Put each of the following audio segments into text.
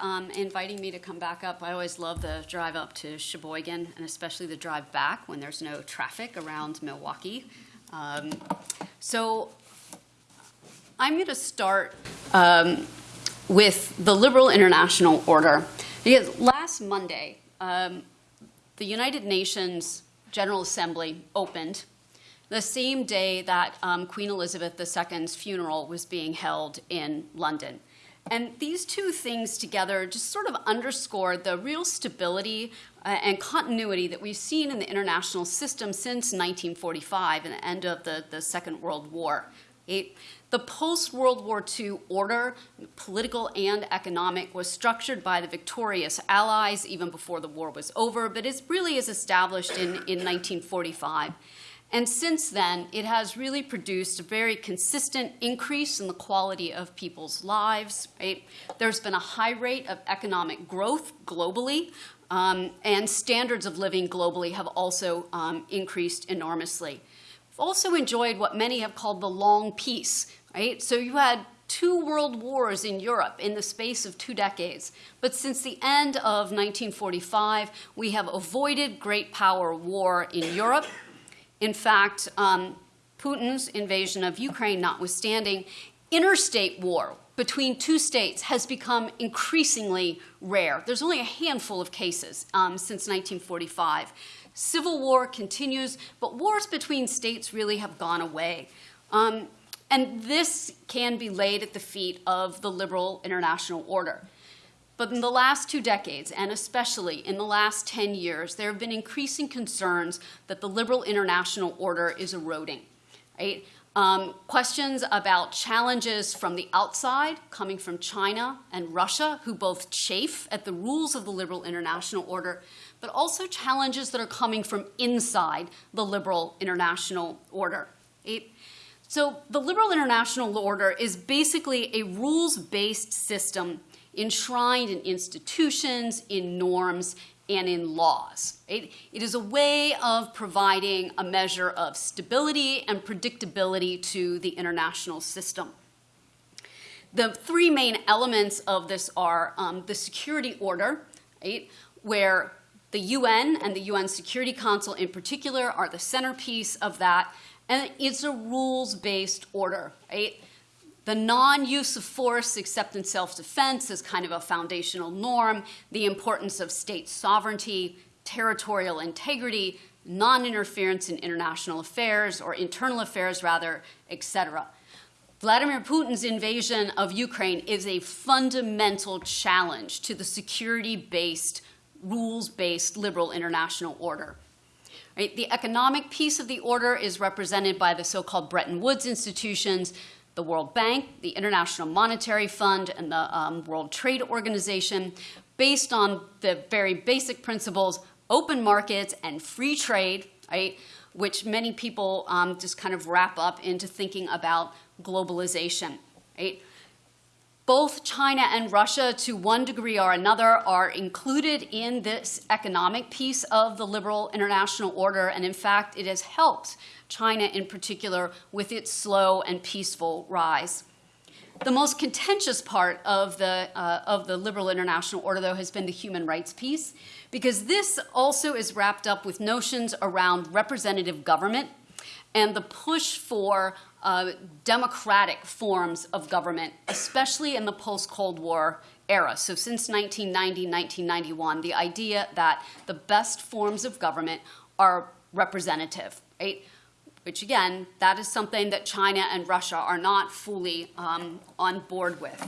um, inviting me to come back up. I always love the drive up to Sheboygan and especially the drive back when there's no traffic around Milwaukee. Um, so I'm going to start um, with the liberal international order. Because last Monday, um, the United Nations General Assembly opened the same day that um, Queen Elizabeth II's funeral was being held in London. And these two things together just sort of underscore the real stability uh, and continuity that we've seen in the international system since 1945 and the end of the, the Second World War. It, the post World War II order, political and economic, was structured by the victorious Allies even before the war was over, but it really is established in, in 1945. And since then, it has really produced a very consistent increase in the quality of people's lives. Right? There's been a high rate of economic growth globally, um, and standards of living globally have also um, increased enormously. We've also enjoyed what many have called the long peace. Right? So you had two world wars in Europe in the space of two decades. But since the end of 1945, we have avoided great power war in Europe in fact, um, Putin's invasion of Ukraine notwithstanding, interstate war between two states has become increasingly rare. There's only a handful of cases um, since 1945. Civil war continues, but wars between states really have gone away. Um, and this can be laid at the feet of the liberal international order. But in the last two decades, and especially in the last 10 years, there have been increasing concerns that the liberal international order is eroding. Right? Um, questions about challenges from the outside, coming from China and Russia, who both chafe at the rules of the liberal international order, but also challenges that are coming from inside the liberal international order. So the liberal international order is basically a rules-based system enshrined in institutions, in norms, and in laws. It, it is a way of providing a measure of stability and predictability to the international system. The three main elements of this are um, the security order, right, where the UN and the UN Security Council in particular are the centerpiece of that, and it's a rules-based order, right? The non-use of force except in self-defense is kind of a foundational norm, the importance of state sovereignty, territorial integrity, non-interference in international affairs, or internal affairs rather, etc. Vladimir Putin's invasion of Ukraine is a fundamental challenge to the security-based, rules-based liberal international order. Right? The economic piece of the order is represented by the so-called Bretton Woods institutions, the World Bank, the International Monetary Fund, and the um, World Trade Organization, based on the very basic principles, open markets and free trade, right, which many people um, just kind of wrap up into thinking about globalization, right? Both China and Russia, to one degree or another, are included in this economic piece of the liberal international order, and in fact, it has helped China in particular, with its slow and peaceful rise. The most contentious part of the, uh, of the liberal international order, though, has been the human rights piece, because this also is wrapped up with notions around representative government and the push for uh, democratic forms of government, especially in the post-Cold War era. So since 1990, 1991, the idea that the best forms of government are representative, right? which again, that is something that China and Russia are not fully um, on board with.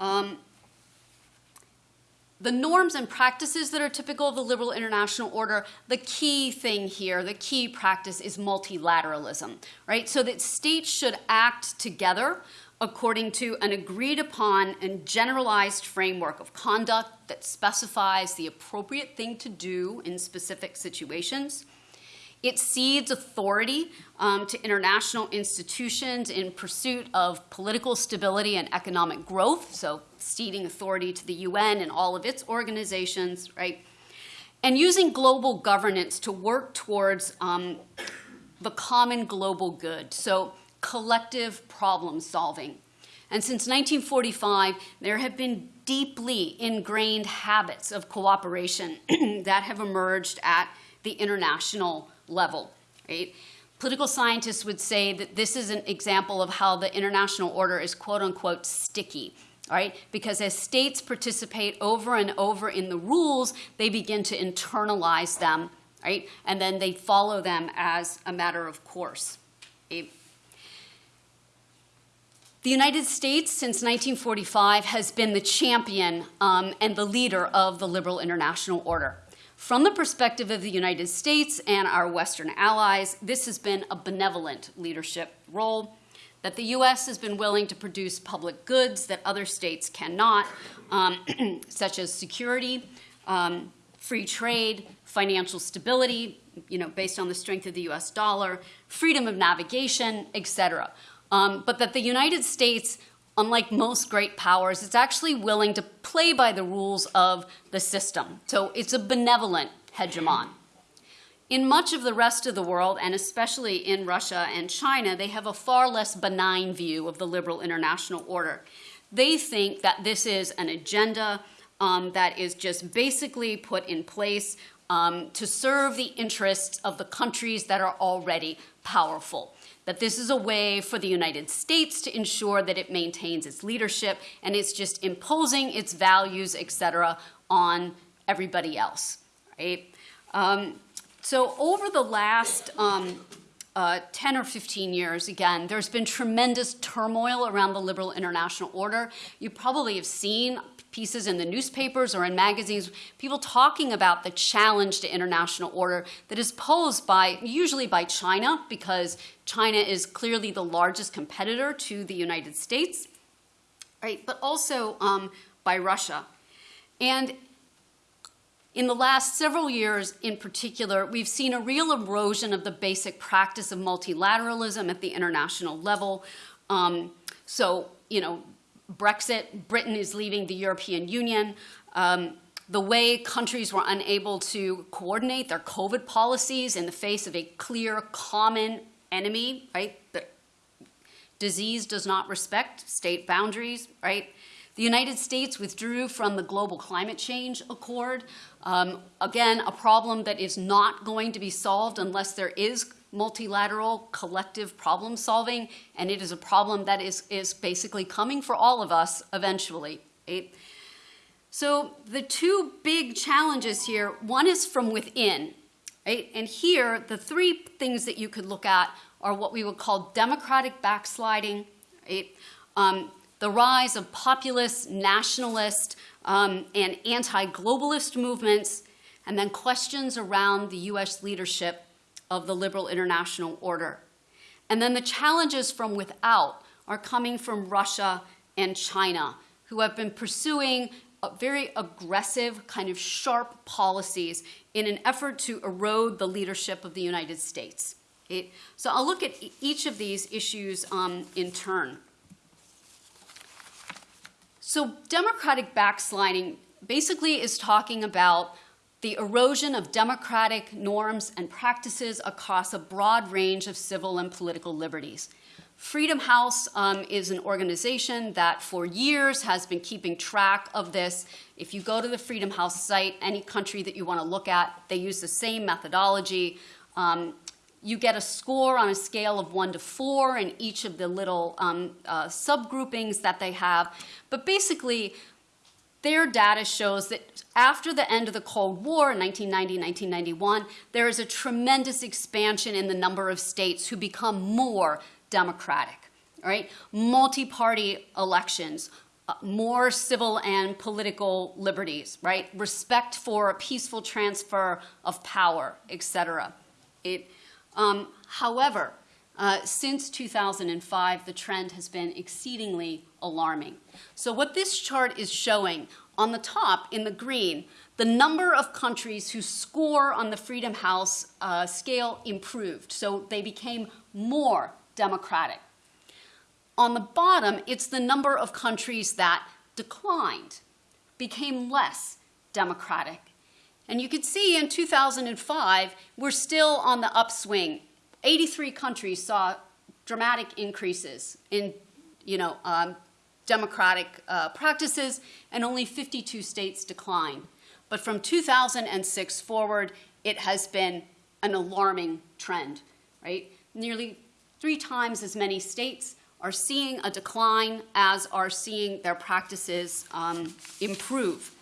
Um, the norms and practices that are typical of the liberal international order, the key thing here, the key practice is multilateralism, right? So that states should act together according to an agreed upon and generalized framework of conduct that specifies the appropriate thing to do in specific situations. It cedes authority um, to international institutions in pursuit of political stability and economic growth, so ceding authority to the UN and all of its organizations, right? And using global governance to work towards um, the common global good, so collective problem solving. And since 1945, there have been deeply ingrained habits of cooperation that have emerged at the international level. Right? Political scientists would say that this is an example of how the international order is quote unquote sticky. Right? Because as states participate over and over in the rules, they begin to internalize them, right? And then they follow them as a matter of course. Right? The United States, since 1945, has been the champion um, and the leader of the liberal international order. From the perspective of the United States and our Western allies, this has been a benevolent leadership role, that the US has been willing to produce public goods that other states cannot, um, such as security, um, free trade, financial stability, you know, based on the strength of the US dollar, freedom of navigation, et cetera. Um, but that the United States unlike most great powers, it's actually willing to play by the rules of the system. So it's a benevolent hegemon. In much of the rest of the world, and especially in Russia and China, they have a far less benign view of the liberal international order. They think that this is an agenda um, that is just basically put in place um, to serve the interests of the countries that are already powerful that this is a way for the United States to ensure that it maintains its leadership and it's just imposing its values, et cetera, on everybody else, right? Um, so over the last um, uh, 10 or 15 years, again, there's been tremendous turmoil around the liberal international order. You probably have seen pieces in the newspapers or in magazines, people talking about the challenge to international order that is posed by, usually by China, because China is clearly the largest competitor to the United States, right? But also um, by Russia. And in the last several years in particular, we've seen a real erosion of the basic practice of multilateralism at the international level. Um, so, you know, Brexit, Britain is leaving the European Union. Um, the way countries were unable to coordinate their COVID policies in the face of a clear common enemy, right? The disease does not respect state boundaries, right? The United States withdrew from the Global Climate Change Accord. Um, again, a problem that is not going to be solved unless there is multilateral collective problem solving, and it is a problem that is, is basically coming for all of us eventually. Right? So the two big challenges here, one is from within, right? And here, the three things that you could look at are what we would call democratic backsliding, right? Um, the rise of populist, nationalist, um, and anti-globalist movements, and then questions around the U.S. leadership of the liberal international order. And then the challenges from without are coming from Russia and China, who have been pursuing very aggressive, kind of sharp policies in an effort to erode the leadership of the United States. So I'll look at each of these issues um, in turn. So democratic backsliding basically is talking about the erosion of democratic norms and practices across a broad range of civil and political liberties. Freedom House um, is an organization that for years has been keeping track of this. If you go to the Freedom House site, any country that you want to look at, they use the same methodology. Um, you get a score on a scale of one to four in each of the little um, uh, subgroupings that they have. But basically, their data shows that after the end of the Cold War in 1990, 1991, there is a tremendous expansion in the number of states who become more democratic, right? Multi-party elections, uh, more civil and political liberties, right? Respect for a peaceful transfer of power, et cetera. It, um, however, uh, since 2005, the trend has been exceedingly alarming. So what this chart is showing, on the top in the green, the number of countries whose score on the Freedom House uh, scale improved. So they became more democratic. On the bottom, it's the number of countries that declined, became less democratic. And you can see in 2005, we're still on the upswing 83 countries saw dramatic increases in, you know, um, democratic uh, practices, and only 52 states decline. But from 2006 forward, it has been an alarming trend, right? Nearly three times as many states are seeing a decline as are seeing their practices um, improve.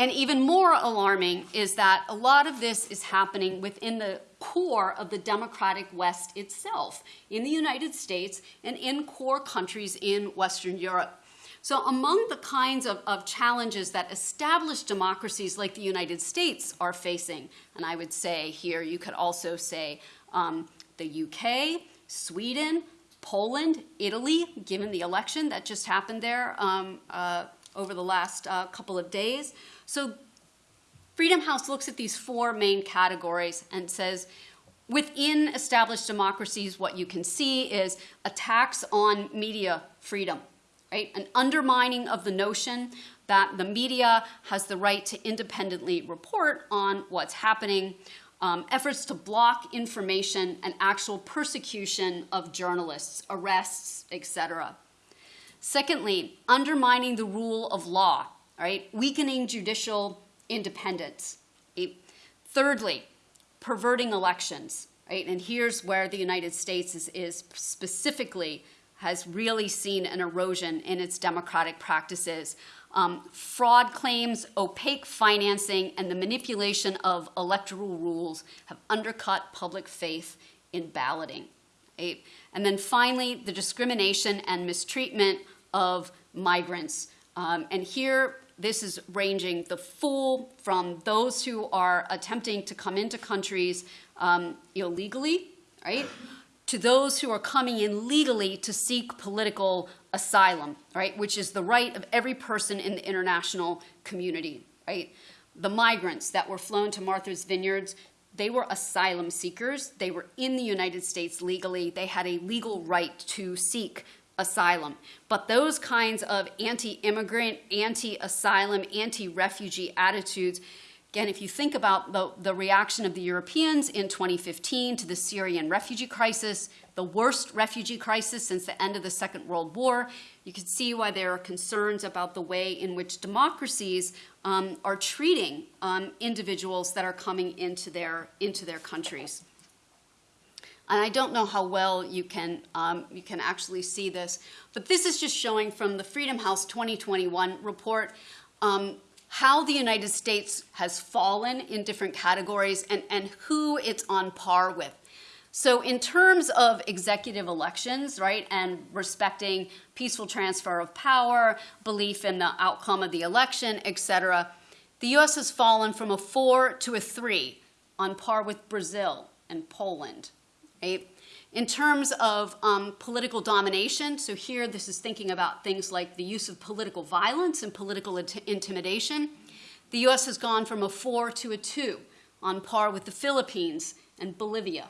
And even more alarming is that a lot of this is happening within the core of the democratic West itself, in the United States and in core countries in Western Europe. So among the kinds of, of, challenges that established democracies like the United States are facing, and I would say here you could also say um, the UK, Sweden, Poland, Italy, given the election that just happened there um, uh, over the last uh, couple of days. So Freedom House looks at these four main categories and says, within established democracies, what you can see is attacks on media freedom right? An undermining of the notion that the media has the right to independently report on what's happening, um, efforts to block information and actual persecution of journalists, arrests, etc. Secondly, undermining the rule of law, right? Weakening judicial independence. Thirdly, perverting elections, right? And here's where the United States is, is specifically has really seen an erosion in its democratic practices. Um, fraud claims, opaque financing, and the manipulation of electoral rules have undercut public faith in balloting. Right? And then finally, the discrimination and mistreatment of migrants. Um, and here, this is ranging the full from those who are attempting to come into countries um, illegally, right? to those who are coming in legally to seek political asylum, right, which is the right of every person in the international community, right? The migrants that were flown to Martha's Vineyards, they were asylum seekers. They were in the United States legally. They had a legal right to seek asylum. But those kinds of anti immigrant, anti asylum, anti refugee attitudes Again, if you think about the, the reaction of the Europeans in 2015 to the Syrian refugee crisis, the worst refugee crisis since the end of the Second World War, you can see why there are concerns about the way in which democracies um, are treating um, individuals that are coming into their, into their countries. And I don't know how well you can, um, you can actually see this, but this is just showing from the Freedom House 2021 report um, how the United States has fallen in different categories and, and who it's on par with. So in terms of executive elections, right, and respecting peaceful transfer of power, belief in the outcome of the election, et cetera, the U.S. has fallen from a four to a three, on par with Brazil and Poland, right? In terms of um, political domination, so here this is thinking about things like the use of political violence and political int intimidation. The US has gone from a four to a two, on par with the Philippines and Bolivia.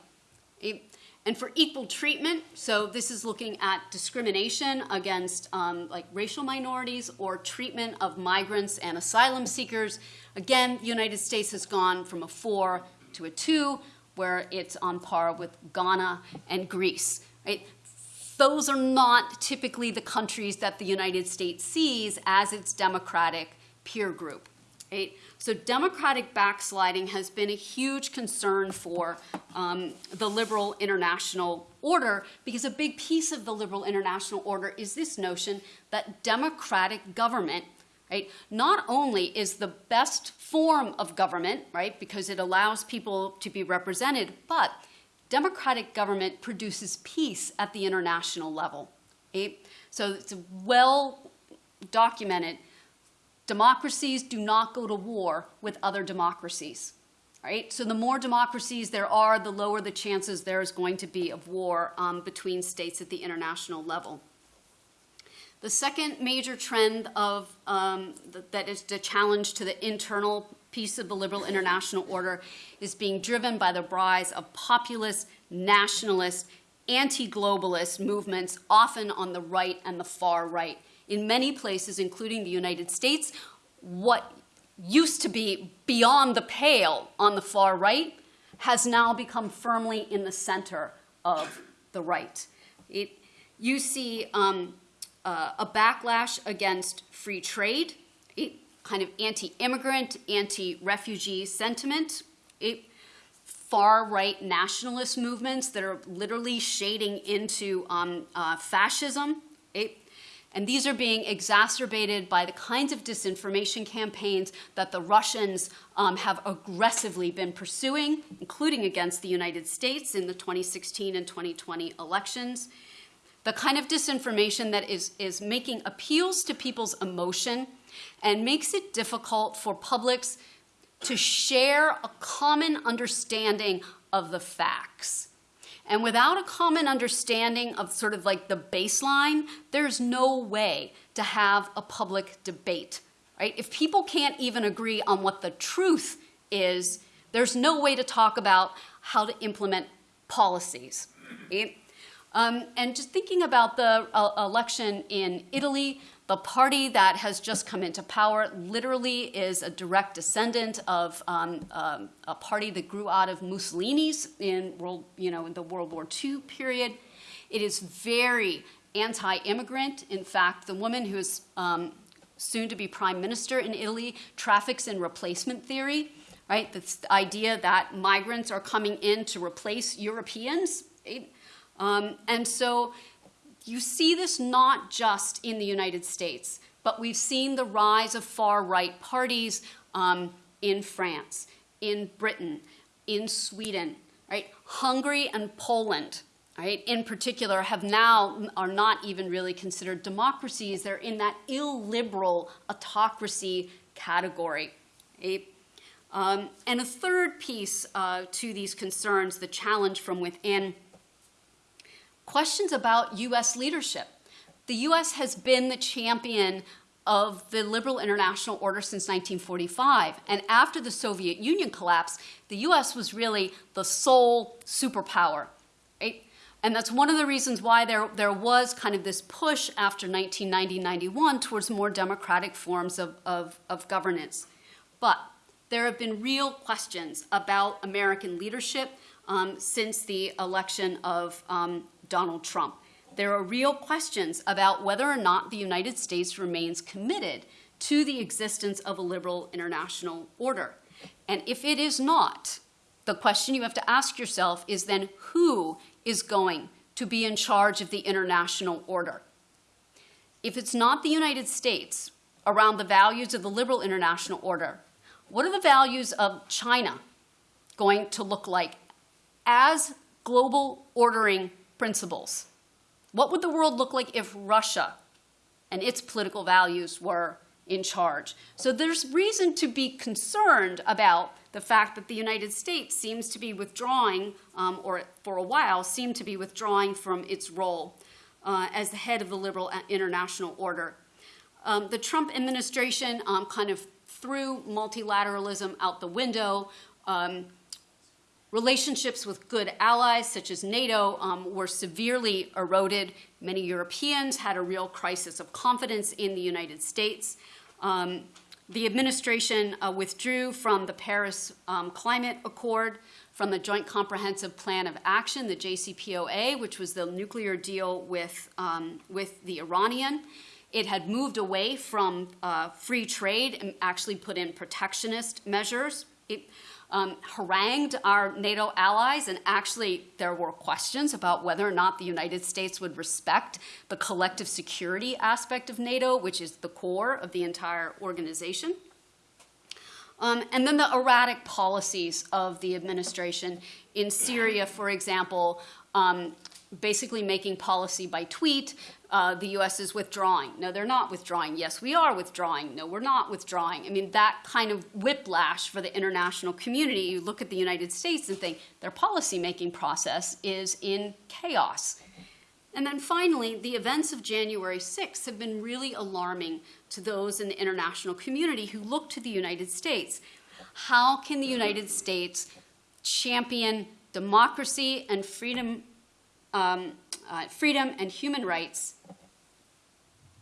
And for equal treatment, so this is looking at discrimination against um, like racial minorities or treatment of migrants and asylum seekers. Again, the United States has gone from a four to a two, where it's on par with Ghana and Greece. Right? Those are not typically the countries that the United States sees as its democratic peer group. Right? So democratic backsliding has been a huge concern for um, the liberal international order because a big piece of the liberal international order is this notion that democratic government right, not only is the best form of government, right, because it allows people to be represented, but democratic government produces peace at the international level. Right? So it's well documented. Democracies do not go to war with other democracies. Right? So the more democracies there are, the lower the chances there is going to be of war um, between states at the international level. The second major trend of um, that is the challenge to the internal piece of the liberal international order is being driven by the rise of populist, nationalist, anti-globalist movements, often on the right and the far right. In many places, including the United States, what used to be beyond the pale on the far right has now become firmly in the center of the right. It, you see um, uh, a backlash against free trade, a kind of anti-immigrant, anti-refugee sentiment, a far-right nationalist movements that are literally shading into um, uh, fascism, a, and these are being exacerbated by the kinds of disinformation campaigns that the Russians um, have aggressively been pursuing, including against the United States in the 2016 and 2020 elections. The kind of disinformation that is, is making appeals to people's emotion and makes it difficult for publics to share a common understanding of the facts. And without a common understanding of sort of like the baseline, there's no way to have a public debate, right? If people can't even agree on what the truth is, there's no way to talk about how to implement policies. Right? Um, and just thinking about the uh, election in Italy, the party that has just come into power literally is a direct descendant of um, um, a party that grew out of Mussolini's in world, you know, in the World War II period. It is very anti-immigrant. In fact, the woman who is um, soon to be prime minister in Italy traffics in replacement theory, right? This idea that migrants are coming in to replace Europeans. Right? Um, and so you see this not just in the United States, but we've seen the rise of far right parties um, in France, in Britain, in Sweden, right? Hungary and Poland, right, in particular, have now are not even really considered democracies. They're in that illiberal autocracy category. Right? Um, and a third piece uh, to these concerns, the challenge from within questions about U.S. leadership. The U.S. has been the champion of the liberal international order since 1945. And after the Soviet Union collapsed, the US was really the sole superpower. Right? And that's one of the reasons why there, there was kind of this push after 1990-91 towards more democratic forms of, of, of governance. But there have been real questions about American leadership um, since the election of um, Donald Trump. There are real questions about whether or not the United States remains committed to the existence of a liberal international order. And if it is not, the question you have to ask yourself is then who is going to be in charge of the international order? If it's not the United States around the values of the liberal international order, what are the values of China going to look like as global ordering principles. What would the world look like if Russia and its political values were in charge? So there's reason to be concerned about the fact that the United States seems to be withdrawing, um, or for a while seemed to be withdrawing from its role uh, as the head of the liberal international order. Um, the Trump administration um, kind of threw multilateralism out the window. Um, Relationships with good allies, such as NATO, um, were severely eroded. Many Europeans had a real crisis of confidence in the United States. Um, the administration uh, withdrew from the Paris um, Climate Accord, from the Joint Comprehensive Plan of Action, the JCPOA, which was the nuclear deal with, um, with the Iranian. It had moved away from uh, free trade and actually put in protectionist measures. It, um, harangued our NATO allies, and actually there were questions about whether or not the United States would respect the collective security aspect of NATO, which is the core of the entire organization. Um, and then the erratic policies of the administration in Syria, for example, um, basically making policy by tweet, uh, the U.S. is withdrawing. No, they're not withdrawing. Yes, we are withdrawing. No, we're not withdrawing. I mean, that kind of whiplash for the international community, you look at the United States and think their policymaking process is in chaos. And then finally, the events of January 6th have been really alarming to those in the international community who look to the United States. How can the United States champion democracy and freedom um, uh, freedom and human rights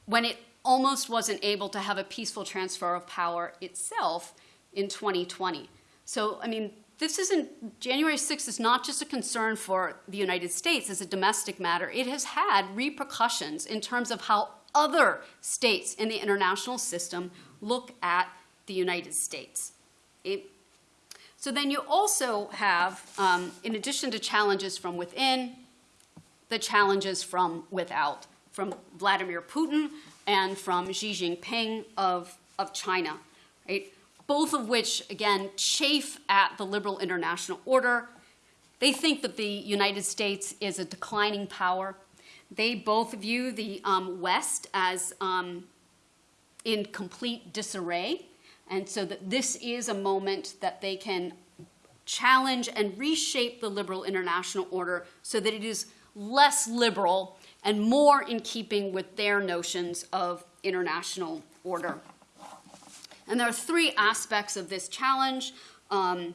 when it almost wasn't able to have a peaceful transfer of power itself in 2020. So, I mean, this isn't, January 6th is not just a concern for the United States as a domestic matter. It has had repercussions in terms of how other states in the international system look at the United States. It, so then you also have, um, in addition to challenges from within, the challenges from without, from Vladimir Putin and from Xi Jinping of, of China, right? Both of which, again, chafe at the liberal international order. They think that the United States is a declining power. They both view the um, West as um, in complete disarray and so that this is a moment that they can challenge and reshape the liberal international order so that it is less liberal and more in keeping with their notions of international order. And there are three aspects of this challenge um,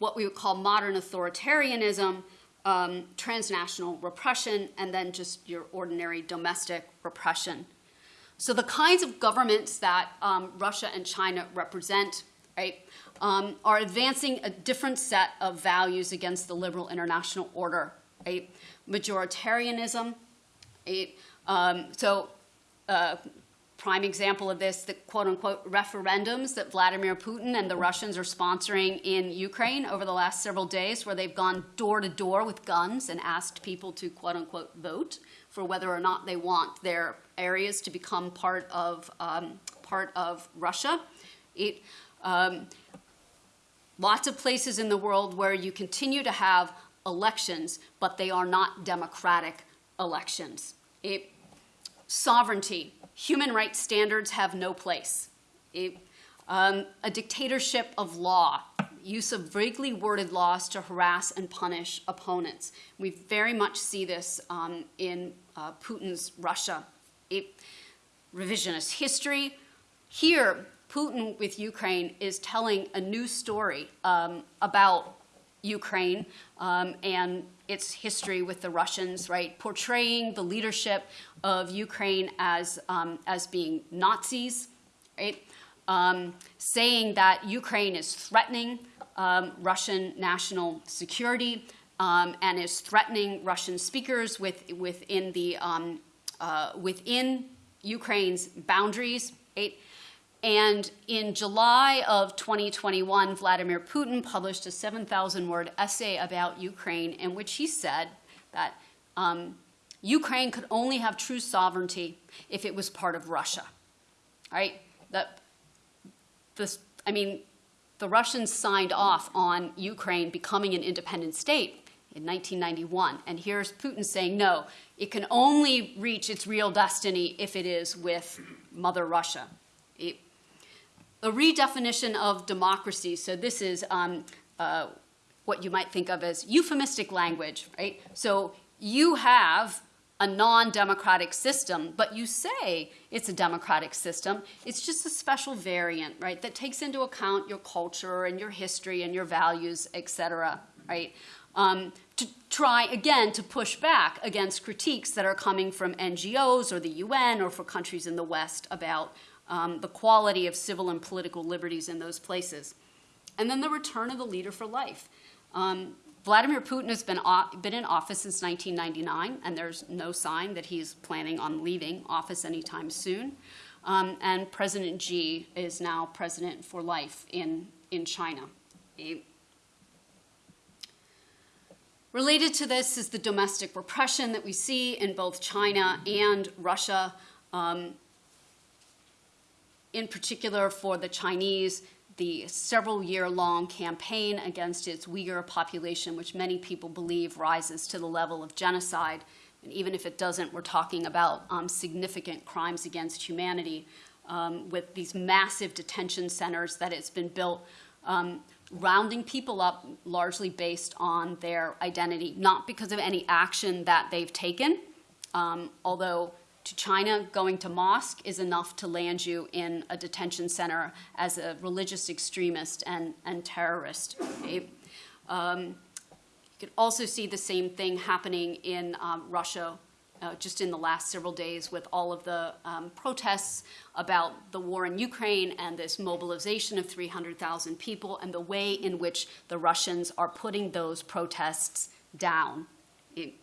what we would call modern authoritarianism, um, transnational repression, and then just your ordinary domestic repression. So the kinds of governments that um, Russia and China represent, right, um, are advancing a different set of values against the liberal international order, right? Majoritarianism, right? Um, so uh, prime example of this, the quote unquote referendums that Vladimir Putin and the Russians are sponsoring in Ukraine over the last several days, where they've gone door to door with guns and asked people to quote unquote vote for whether or not they want their areas to become part of, um, part of Russia. It, um, lots of places in the world where you continue to have elections, but they are not democratic elections. It, sovereignty, human rights standards have no place. It, um, a dictatorship of law, use of vaguely worded laws to harass and punish opponents. We very much see this um, in uh, Putin's Russia. A revisionist history. Here, Putin with Ukraine is telling a new story um, about Ukraine um, and its history with the Russians, right? Portraying the leadership of Ukraine as, um, as being Nazis, right? Um, saying that Ukraine is threatening um, Russian national security um, and is threatening Russian speakers with, within, the, um, uh, within Ukraine's boundaries. Right? And in July of 2021, Vladimir Putin published a 7,000 word essay about Ukraine in which he said that um, Ukraine could only have true sovereignty if it was part of Russia. Right? That this, I mean, the Russians signed off on Ukraine becoming an independent state in 1991. And here's Putin saying, no, it can only reach its real destiny if it is with Mother Russia. It, a redefinition of democracy. So this is um, uh, what you might think of as euphemistic language, right? So you have a non-democratic system, but you say it's a democratic system. It's just a special variant, right, that takes into account your culture and your history and your values, et cetera, right? Um, to try, again, to push back against critiques that are coming from NGOs or the UN or for countries in the West about um, the quality of civil and political liberties in those places. And then the return of the leader for life. Um, Vladimir Putin has been, been in office since 1999, and there's no sign that he's planning on leaving office anytime soon. Um, and President Xi is now president for life in, in China. Related to this is the domestic repression that we see in both China and Russia. Um, in particular, for the Chinese, the several year long campaign against its Uyghur population, which many people believe rises to the level of genocide. And even if it doesn't, we're talking about um, significant crimes against humanity um, with these massive detention centers that it's been built, um, rounding people up largely based on their identity, not because of any action that they've taken, um, although to China, going to mosque is enough to land you in a detention center as a religious extremist and, and terrorist. Um, you can also see the same thing happening in um, Russia uh, just in the last several days with all of the um, protests about the war in Ukraine and this mobilization of 300,000 people and the way in which the Russians are putting those protests down. It,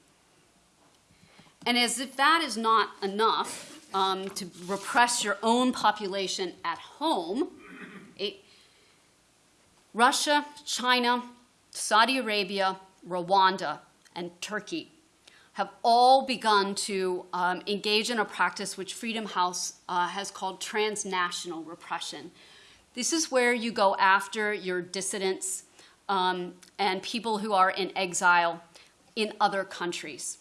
And as if that is not enough um, to repress your own population at home, it, Russia, China, Saudi Arabia, Rwanda, and Turkey have all begun to um, engage in a practice which Freedom House uh, has called transnational repression. This is where you go after your dissidents um, and people who are in exile in other countries.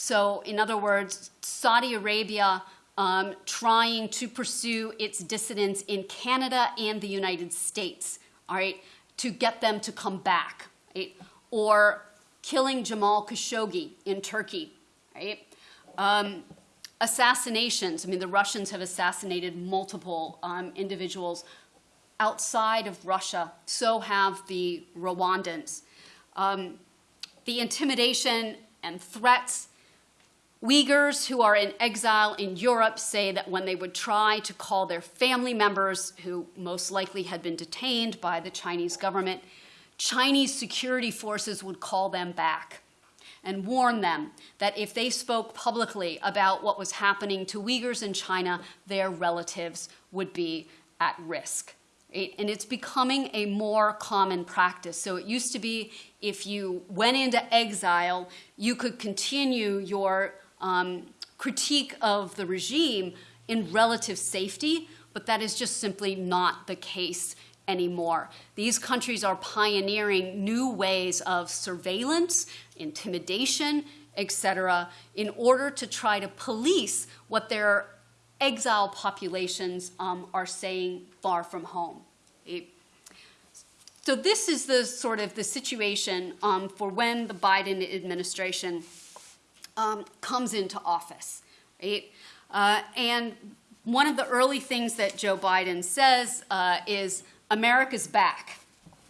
So, in other words, Saudi Arabia um, trying to pursue its dissidents in Canada and the United States, all right, to get them to come back, right? Or killing Jamal Khashoggi in Turkey, right? Um, assassinations. I mean, the Russians have assassinated multiple um, individuals outside of Russia. So have the Rwandans. Um, the intimidation and threats. Uyghurs who are in exile in Europe say that when they would try to call their family members, who most likely had been detained by the Chinese government, Chinese security forces would call them back and warn them that if they spoke publicly about what was happening to Uyghurs in China, their relatives would be at risk. And it's becoming a more common practice. So it used to be if you went into exile, you could continue your um, critique of the regime in relative safety, but that is just simply not the case anymore. These countries are pioneering new ways of surveillance, intimidation, etc., in order to try to police what their exile populations um, are saying far from home. So this is the sort of the situation um, for when the Biden administration um, comes into office, right? Uh, and one of the early things that Joe Biden says uh, is America's back,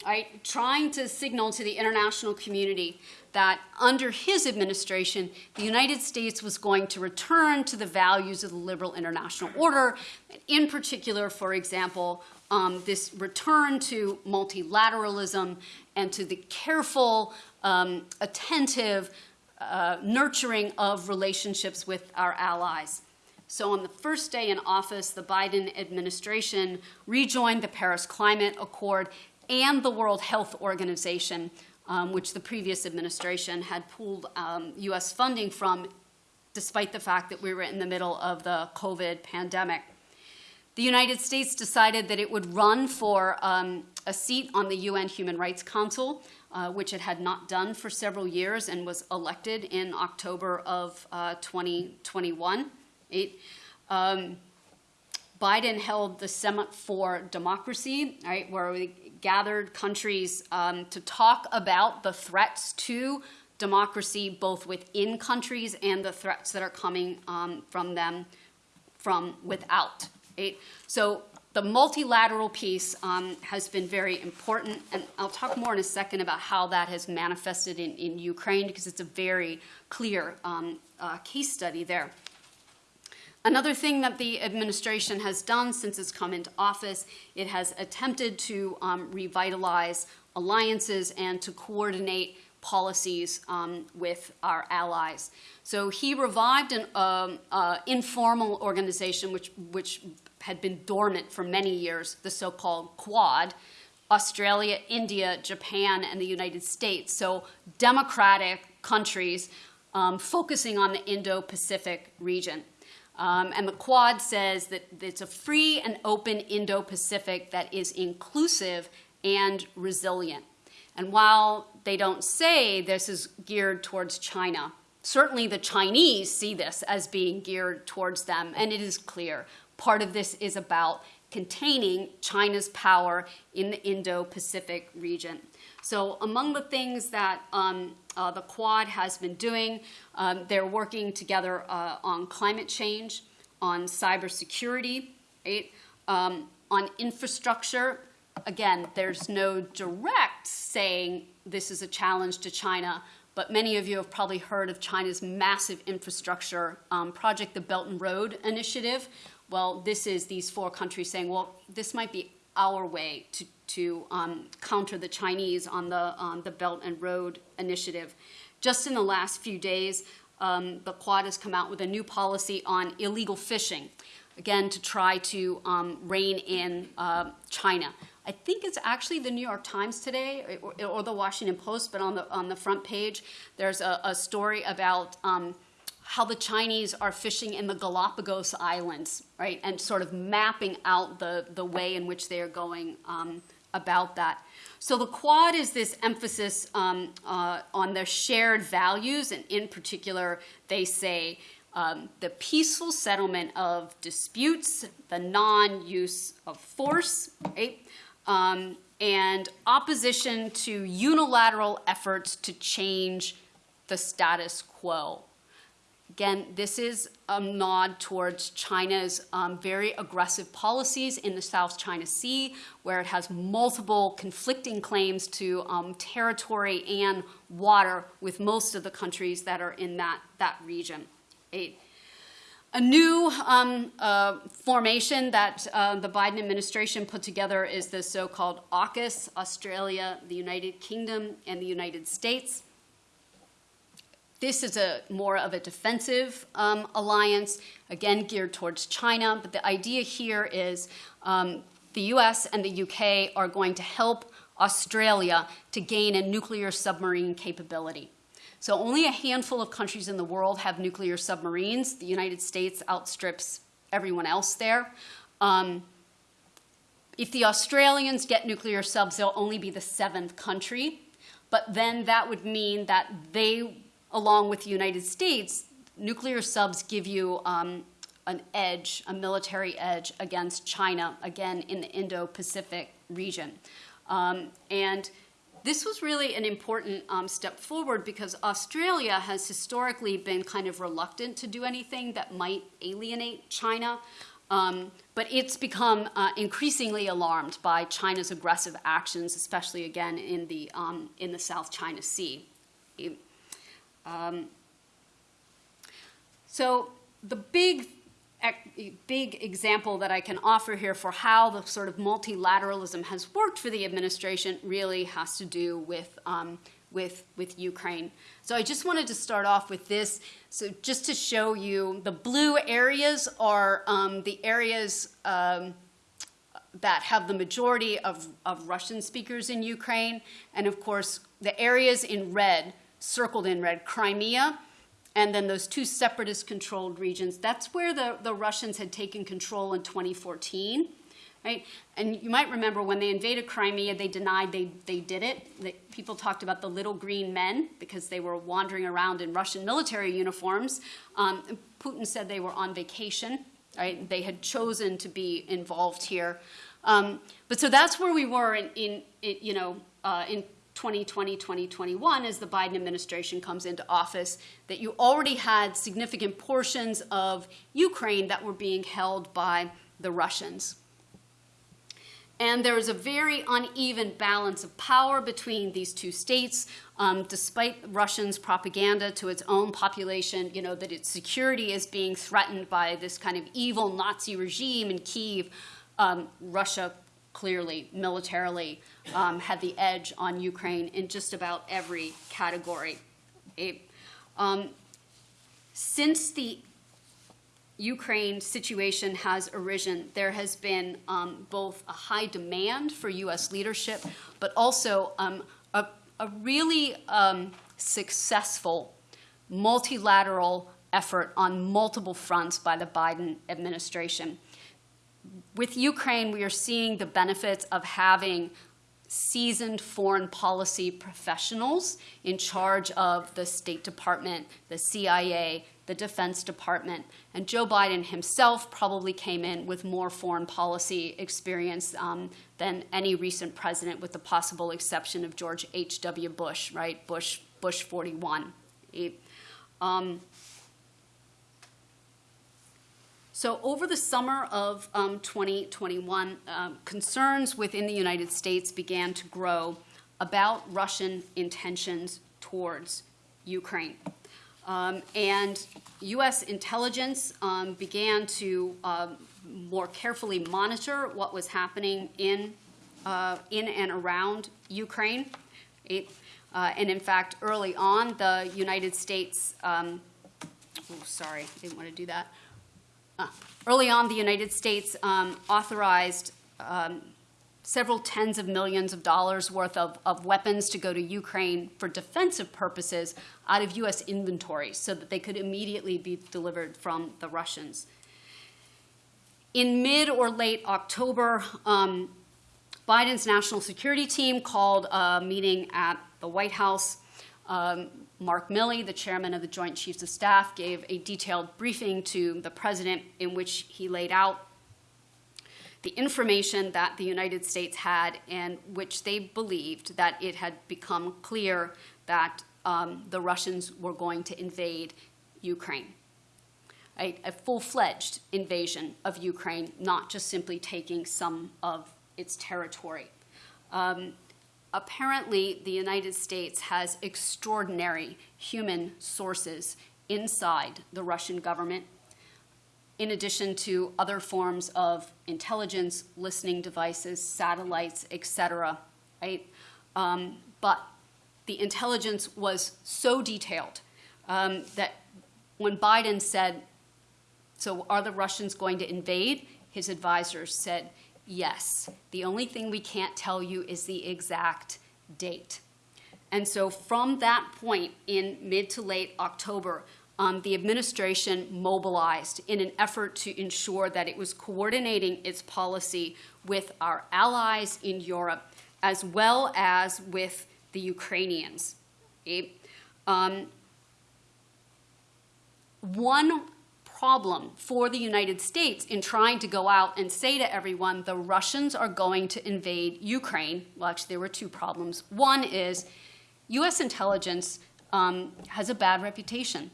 right? Trying to signal to the international community that under his administration, the United States was going to return to the values of the liberal international order, in particular, for example, um, this return to multilateralism and to the careful, um, attentive, uh, nurturing of relationships with our allies. So, on the first day in office, the Biden administration rejoined the Paris Climate Accord and the World Health Organization, um, which the previous administration had pulled um, US funding from, despite the fact that we were in the middle of the COVID pandemic. The United States decided that it would run for um, a seat on the UN Human Rights Council, uh, which it had not done for several years and was elected in October of uh, 2021. Um, Biden held the Summit for Democracy, right, where we gathered countries um, to talk about the threats to democracy, both within countries and the threats that are coming um, from them from without. Right? So the multilateral piece um, has been very important, and I'll talk more in a second about how that has manifested in, in Ukraine because it's a very clear um, uh, case study there. Another thing that the administration has done since it's come into office, it has attempted to um, revitalize alliances and to coordinate policies um, with our allies. So he revived an um, uh, informal organization which, which had been dormant for many years, the so-called Quad, Australia, India, Japan, and the United States. So democratic countries um, focusing on the Indo-Pacific region. Um, and the Quad says that it's a free and open Indo Pacific that is inclusive and resilient. And while they don't say this is geared towards China, certainly the Chinese see this as being geared towards them, and it is clear. Part of this is about containing China's power in the Indo Pacific region. So, among the things that um, uh, the Quad has been doing, um, they're working together uh, on climate change, on cybersecurity, right? Um, on infrastructure. Again, there's no direct saying this is a challenge to China, but many of you have probably heard of China's massive infrastructure um, project, the Belt and Road Initiative. Well, this is these four countries saying, well, this might be our way to to um, counter the Chinese on the, on the Belt and Road Initiative. Just in the last few days, um, the Quad has come out with a new policy on illegal fishing, again, to try to um, rein in uh, China. I think it's actually the New York Times today or, or, the Washington Post, but on the, on the front page, there's a, a story about um, how the Chinese are fishing in the Galapagos Islands, right, and sort of mapping out the, the way in which they are going um, about that. So the Quad is this emphasis um, uh, on their shared values, and in particular, they say um, the peaceful settlement of disputes, the non-use of force, right? Um, and opposition to unilateral efforts to change the status quo. Again, this is a nod towards China's um, very aggressive policies in the South China Sea, where it has multiple conflicting claims to um, territory and water with most of the countries that are in that, that region. A, a new um, uh, formation that uh, the Biden administration put together is the so-called AUKUS, Australia, the United Kingdom, and the United States. This is a more of a defensive um, alliance, again geared towards China. But the idea here is um, the U.S. and the U.K. are going to help Australia to gain a nuclear submarine capability. So only a handful of countries in the world have nuclear submarines. The United States outstrips everyone else there. Um, if the Australians get nuclear subs, they'll only be the seventh country. But then that would mean that they along with the United States, nuclear subs give you um, an edge, a military edge against China, again, in the Indo-Pacific region. Um, and this was really an important um, step forward because Australia has historically been kind of reluctant to do anything that might alienate China. Um, but it's become uh, increasingly alarmed by China's aggressive actions, especially again in the, um, in the South China Sea. Um, so the big big example that I can offer here for how the sort of multilateralism has worked for the administration really has to do with, um, with, with Ukraine. So I just wanted to start off with this. So just to show you, the blue areas are um, the areas um, that have the majority of, of Russian speakers in Ukraine. And of course, the areas in red circled in red, Crimea, and then those two separatist controlled regions. That's where the, the Russians had taken control in 2014. Right? And you might remember when they invaded Crimea, they denied they, they did it. People talked about the little green men because they were wandering around in Russian military uniforms. Um, Putin said they were on vacation. Right? They had chosen to be involved here. Um, but so that's where we were in, in, in you know, uh, in 2020, 2021, as the Biden administration comes into office, that you already had significant portions of Ukraine that were being held by the Russians. And there was a very uneven balance of power between these two states, um, despite Russians' propaganda to its own population, you know, that its security is being threatened by this kind of evil Nazi regime in Kiev. Um, Russia clearly, militarily, um, had the edge on Ukraine in just about every category. Um, since the Ukraine situation has arisen, there has been um, both a high demand for U.S. leadership, but also um, a, a, really um, successful multilateral effort on multiple fronts by the Biden administration with Ukraine, we are seeing the benefits of having seasoned foreign policy professionals in charge of the State Department, the CIA, the Defense Department. And Joe Biden himself probably came in with more foreign policy experience um, than any recent president, with the possible exception of George H.W. Bush, right? Bush, Bush 41. He, um, so over the summer of um, 2021, um, concerns within the United States began to grow about Russian intentions towards Ukraine. Um, and U.S. intelligence um, began to uh, more carefully monitor what was happening in, uh, in and around Ukraine. It, uh, and in fact, early on, the United States um, oh, sorry, didn't want to do that. Early on, the United States um, authorized um, several tens of millions of dollars worth of, of weapons to go to Ukraine for defensive purposes out of U.S. inventory so that they could immediately be delivered from the Russians. In mid or late October, um, Biden's national security team called a meeting at the White House. Um, Mark Milley, the chairman of the Joint Chiefs of Staff, gave a detailed briefing to the president in which he laid out the information that the United States had and which they believed that it had become clear that um, the Russians were going to invade Ukraine. A, a full-fledged invasion of Ukraine, not just simply taking some of its territory. Um, apparently, the United States has extraordinary human sources inside the Russian government in addition to other forms of intelligence, listening devices, satellites, et cetera, right? Um, but the intelligence was so detailed um, that when Biden said, so are the Russians going to invade? His advisors said, yes. The only thing we can't tell you is the exact date. And so from that point in mid to late October, um, the administration mobilized in an effort to ensure that it was coordinating its policy with our allies in Europe as well as with the Ukrainians. Okay? Um, one problem for the United States in trying to go out and say to everyone, the Russians are going to invade Ukraine. Well, actually, there were two problems. One is U.S. intelligence um, has a bad reputation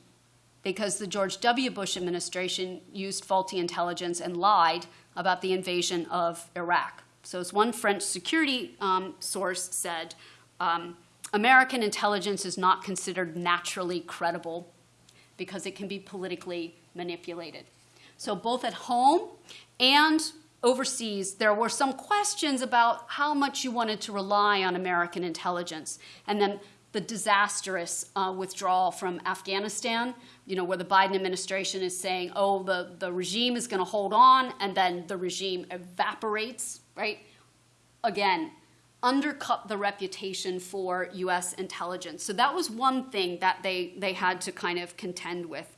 because the George W. Bush administration used faulty intelligence and lied about the invasion of Iraq. So, as one French security um, source said, um, American intelligence is not considered naturally credible because it can be politically manipulated. So, both at home and overseas, there were some questions about how much you wanted to rely on American intelligence. And then the disastrous uh, withdrawal from Afghanistan, you know, where the Biden administration is saying, oh, the, the regime is going to hold on, and then the regime evaporates, right? Again, undercut the reputation for U.S. intelligence. So that was one thing that they, they had to kind of contend with.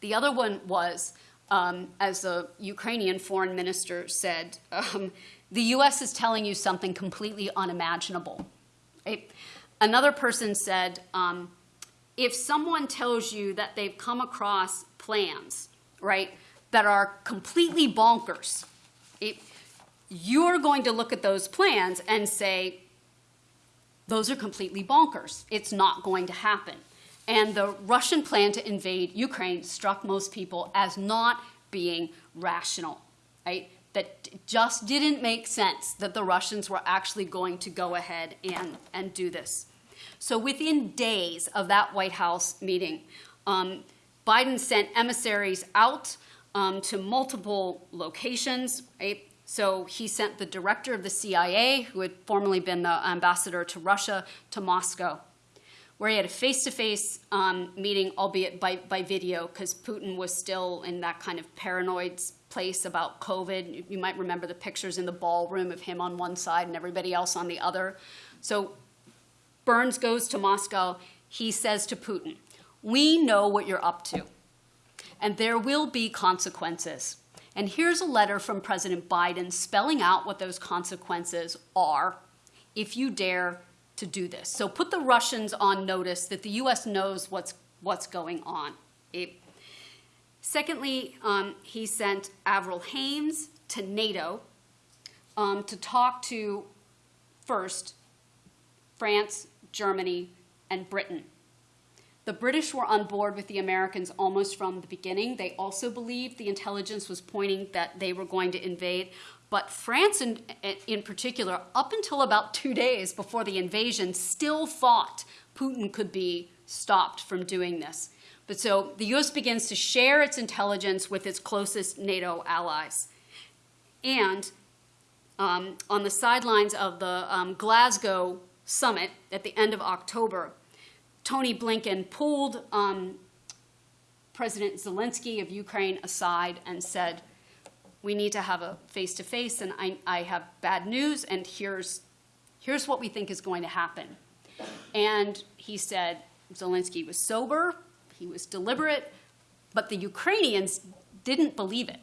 The other one was, um, as the Ukrainian foreign minister said, um, the U.S. is telling you something completely unimaginable. Right? Another person said, um, if someone tells you that they've come across plans, right, that are completely bonkers, it, you're going to look at those plans and say, those are completely bonkers. It's not going to happen. And the Russian plan to invade Ukraine struck most people as not being rational, right? that just didn't make sense that the Russians were actually going to go ahead and, and do this. So within days of that White House meeting, um, Biden sent emissaries out um, to multiple locations. Right? So he sent the director of the CIA, who had formerly been the ambassador to Russia, to Moscow, where he had a face-to-face um, meeting, albeit by, by video, because Putin was still in that kind of paranoid place about COVID. You might remember the pictures in the ballroom of him on one side and everybody else on the other. So Burns goes to Moscow. He says to Putin, We know what you're up to, and there will be consequences. And here's a letter from President Biden spelling out what those consequences are if you dare to do this. So put the Russians on notice that the U.S. knows what's, what's going on. It, secondly, um, he sent Avril Haines to NATO um, to talk to, first, France, Germany, and Britain. The British were on board with the Americans almost from the beginning. They also believed the intelligence was pointing that they were going to invade. But France, in, in particular, up until about two days before the invasion, still thought Putin could be stopped from doing this. But so the US begins to share its intelligence with its closest NATO allies. And um, on the sidelines of the um, Glasgow summit at the end of October, Tony Blinken pulled um, President Zelensky of Ukraine aside and said, we need to have a face-to-face and I, I have bad news and here's, here's what we think is going to happen. And he said Zelensky was sober, he was deliberate, but the Ukrainians didn't believe it,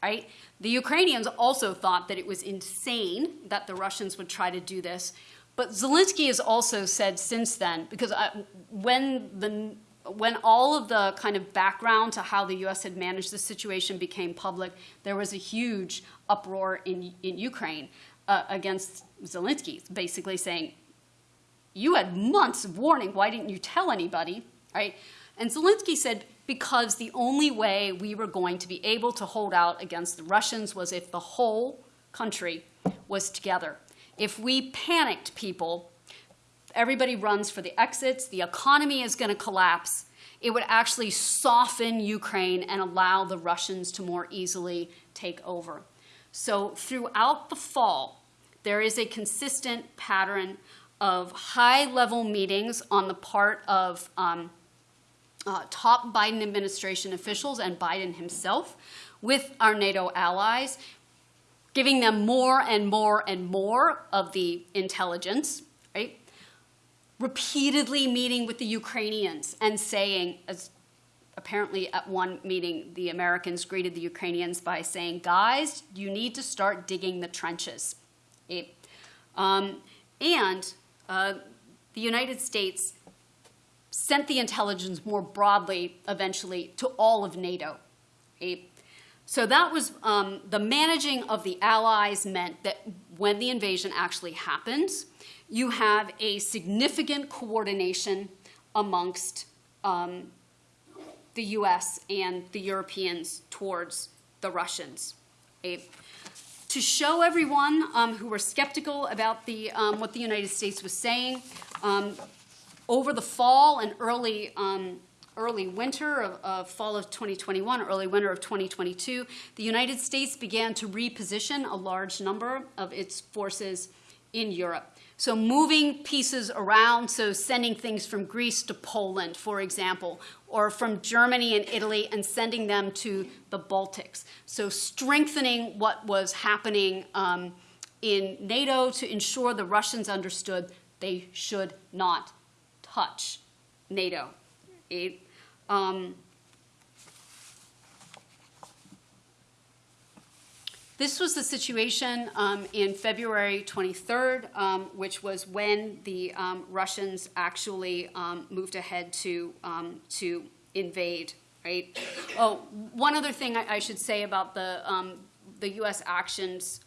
right? The Ukrainians also thought that it was insane that the Russians would try to do this. But Zelensky has also said since then, because I, when the when all of the kind of background to how the U.S. had managed the situation became public, there was a huge uproar in, in Ukraine uh, against Zelensky, basically saying, you had months of warning, why didn't you tell anybody, right? And Zelensky said, because the only way we were going to be able to hold out against the Russians was if the whole country was together. If we panicked people, everybody runs for the exits, the economy is going to collapse. It would actually soften Ukraine and allow the Russians to more easily take over. So throughout the fall, there is a consistent pattern of high-level meetings on the part of um, uh, top Biden administration officials and Biden himself with our NATO allies, giving them more and more and more of the intelligence, right? Repeatedly meeting with the Ukrainians and saying, as apparently at one meeting, the Americans greeted the Ukrainians by saying, guys, you need to start digging the trenches. Um, and uh, the United States sent the intelligence more broadly, eventually, to all of NATO. So that was um, the managing of the allies meant that when the invasion actually happens, you have a significant coordination amongst um, the US and the Europeans towards the Russians. to show everyone um, who were skeptical about the, um, what the United States was saying, um, over the fall and early, um, early winter of, of, fall of 2021, early winter of 2022, the United States began to reposition a large number of its forces in Europe. So moving pieces around, so sending things from Greece to Poland, for example, or from Germany and Italy and sending them to the Baltics. So strengthening what was happening um, in NATO to ensure the Russians understood they should not touch NATO. It, um, This was the situation um, in February 23rd, um, which was when the um, Russians actually um, moved ahead to, um, to invade, right? Oh, one other thing I, I should say about the, the U.S. actions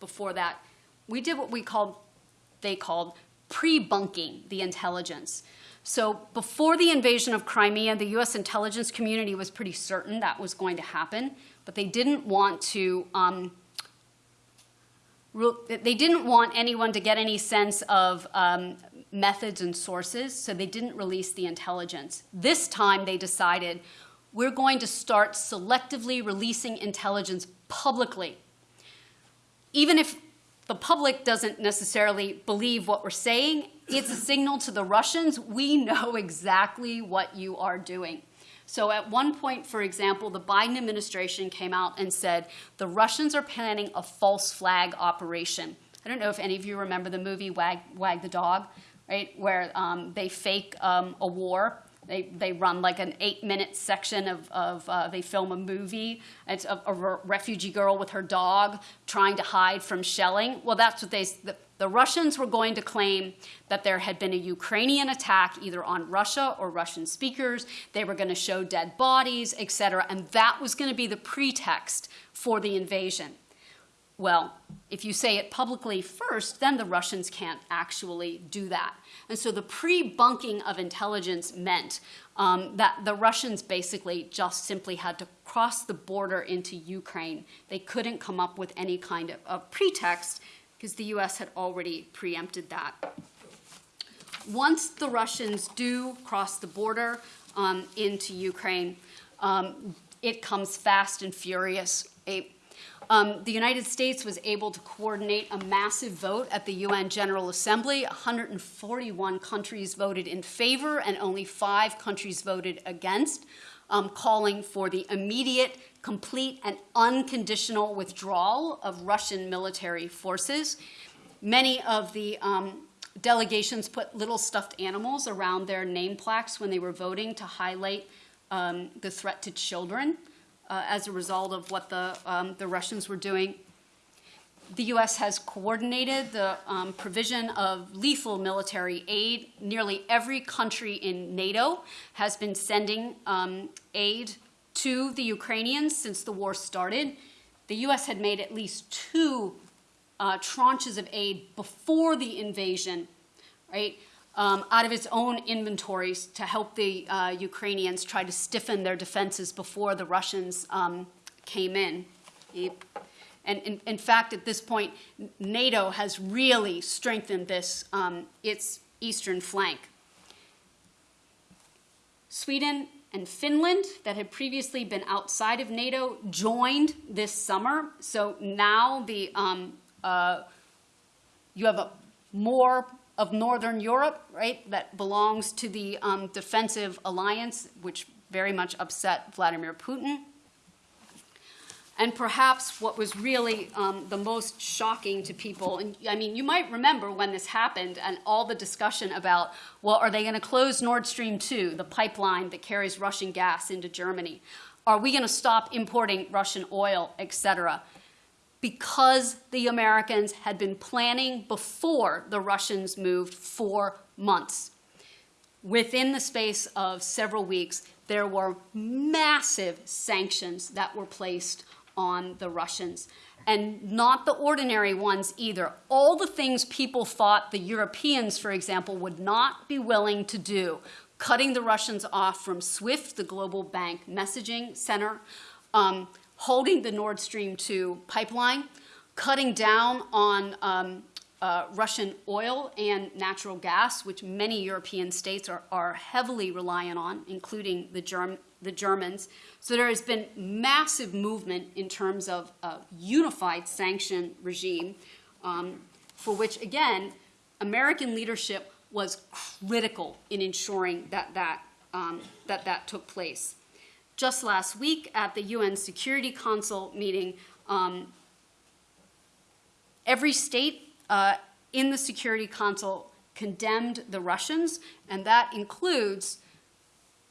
before that, we did what we called, they called pre-bunking the intelligence. So before the invasion of Crimea, the U.S. intelligence community was pretty certain that was going to happen, but they didn't want to um, they didn't want anyone to get any sense of um, methods and sources, so they didn't release the intelligence. This time they decided we're going to start selectively releasing intelligence publicly. Even if the public doesn't necessarily believe what we're saying, it's a signal to the Russians, we know exactly what you are doing. So at one point, for example, the Biden administration came out and said the Russians are planning a false flag operation. I don't know if any of you remember the movie Wag, Wag the Dog, right, where um, they fake um, a war. They, they run like an eight minute section of, of uh, they film a movie. It's a, a, refugee girl with her dog trying to hide from shelling. Well, that's what they, the, Russians were going to claim that there had been a Ukrainian attack either on Russia or Russian speakers. They were going to show dead bodies, et cetera, and that was going to be the pretext for the invasion. Well, if you say it publicly first, then the Russians can't actually do that. And so the pre-bunking of intelligence meant um, that the Russians basically just simply had to cross the border into Ukraine. They couldn't come up with any kind of, of pretext because the US had already preempted that. Once the Russians do cross the border um, into Ukraine, um, it comes fast and furious. Um, the United States was able to coordinate a massive vote at the UN General Assembly. 141 countries voted in favor and only five countries voted against. um, calling for the immediate, complete, and unconditional withdrawal of Russian military forces. Many of the um, delegations put little stuffed animals around their name plaques when they were voting to highlight um, the threat to children uh, as a result of what the, um, the Russians were doing. The U.S. has coordinated the um, provision of lethal military aid. Nearly every country in NATO has been sending um, aid to the Ukrainians since the war started. The U.S. had made at least two uh, tranches of aid before the invasion, right? Um, out of its own inventories to help the uh, Ukrainians try to stiffen their defenses before the Russians um, came in. And in, in, fact, at this point, NATO has really strengthened this, um, its eastern flank. Sweden and Finland, that had previously been outside of NATO, joined this summer. So now the um, uh, you have a more of Northern Europe, right, that belongs to the um, defensive alliance, which very much upset Vladimir Putin. And perhaps what was really um, the most shocking to people, and I mean, you might remember when this happened and all the discussion about, well, are they going to close Nord Stream 2, the pipeline that carries Russian gas into Germany? Are we going to stop importing Russian oil, et cetera? because the Americans had been planning before the Russians moved for months. Within the space of several weeks, there were massive sanctions that were placed on the Russians. And not the ordinary ones either. All the things people thought the Europeans, for example, would not be willing to do, cutting the Russians off from SWIFT, the global bank messaging center, um, holding the Nord Stream 2 pipeline, cutting down on um, uh, Russian oil and natural gas, which many European states are, are heavily reliant on, including the, Germ the Germans. So there has been massive movement in terms of a unified sanction regime, um, for which, again, American leadership was critical in ensuring that that, um, that, that took place. Just last week at the UN Security Council meeting, um, every state uh, in the Security Council condemned the Russians, and that includes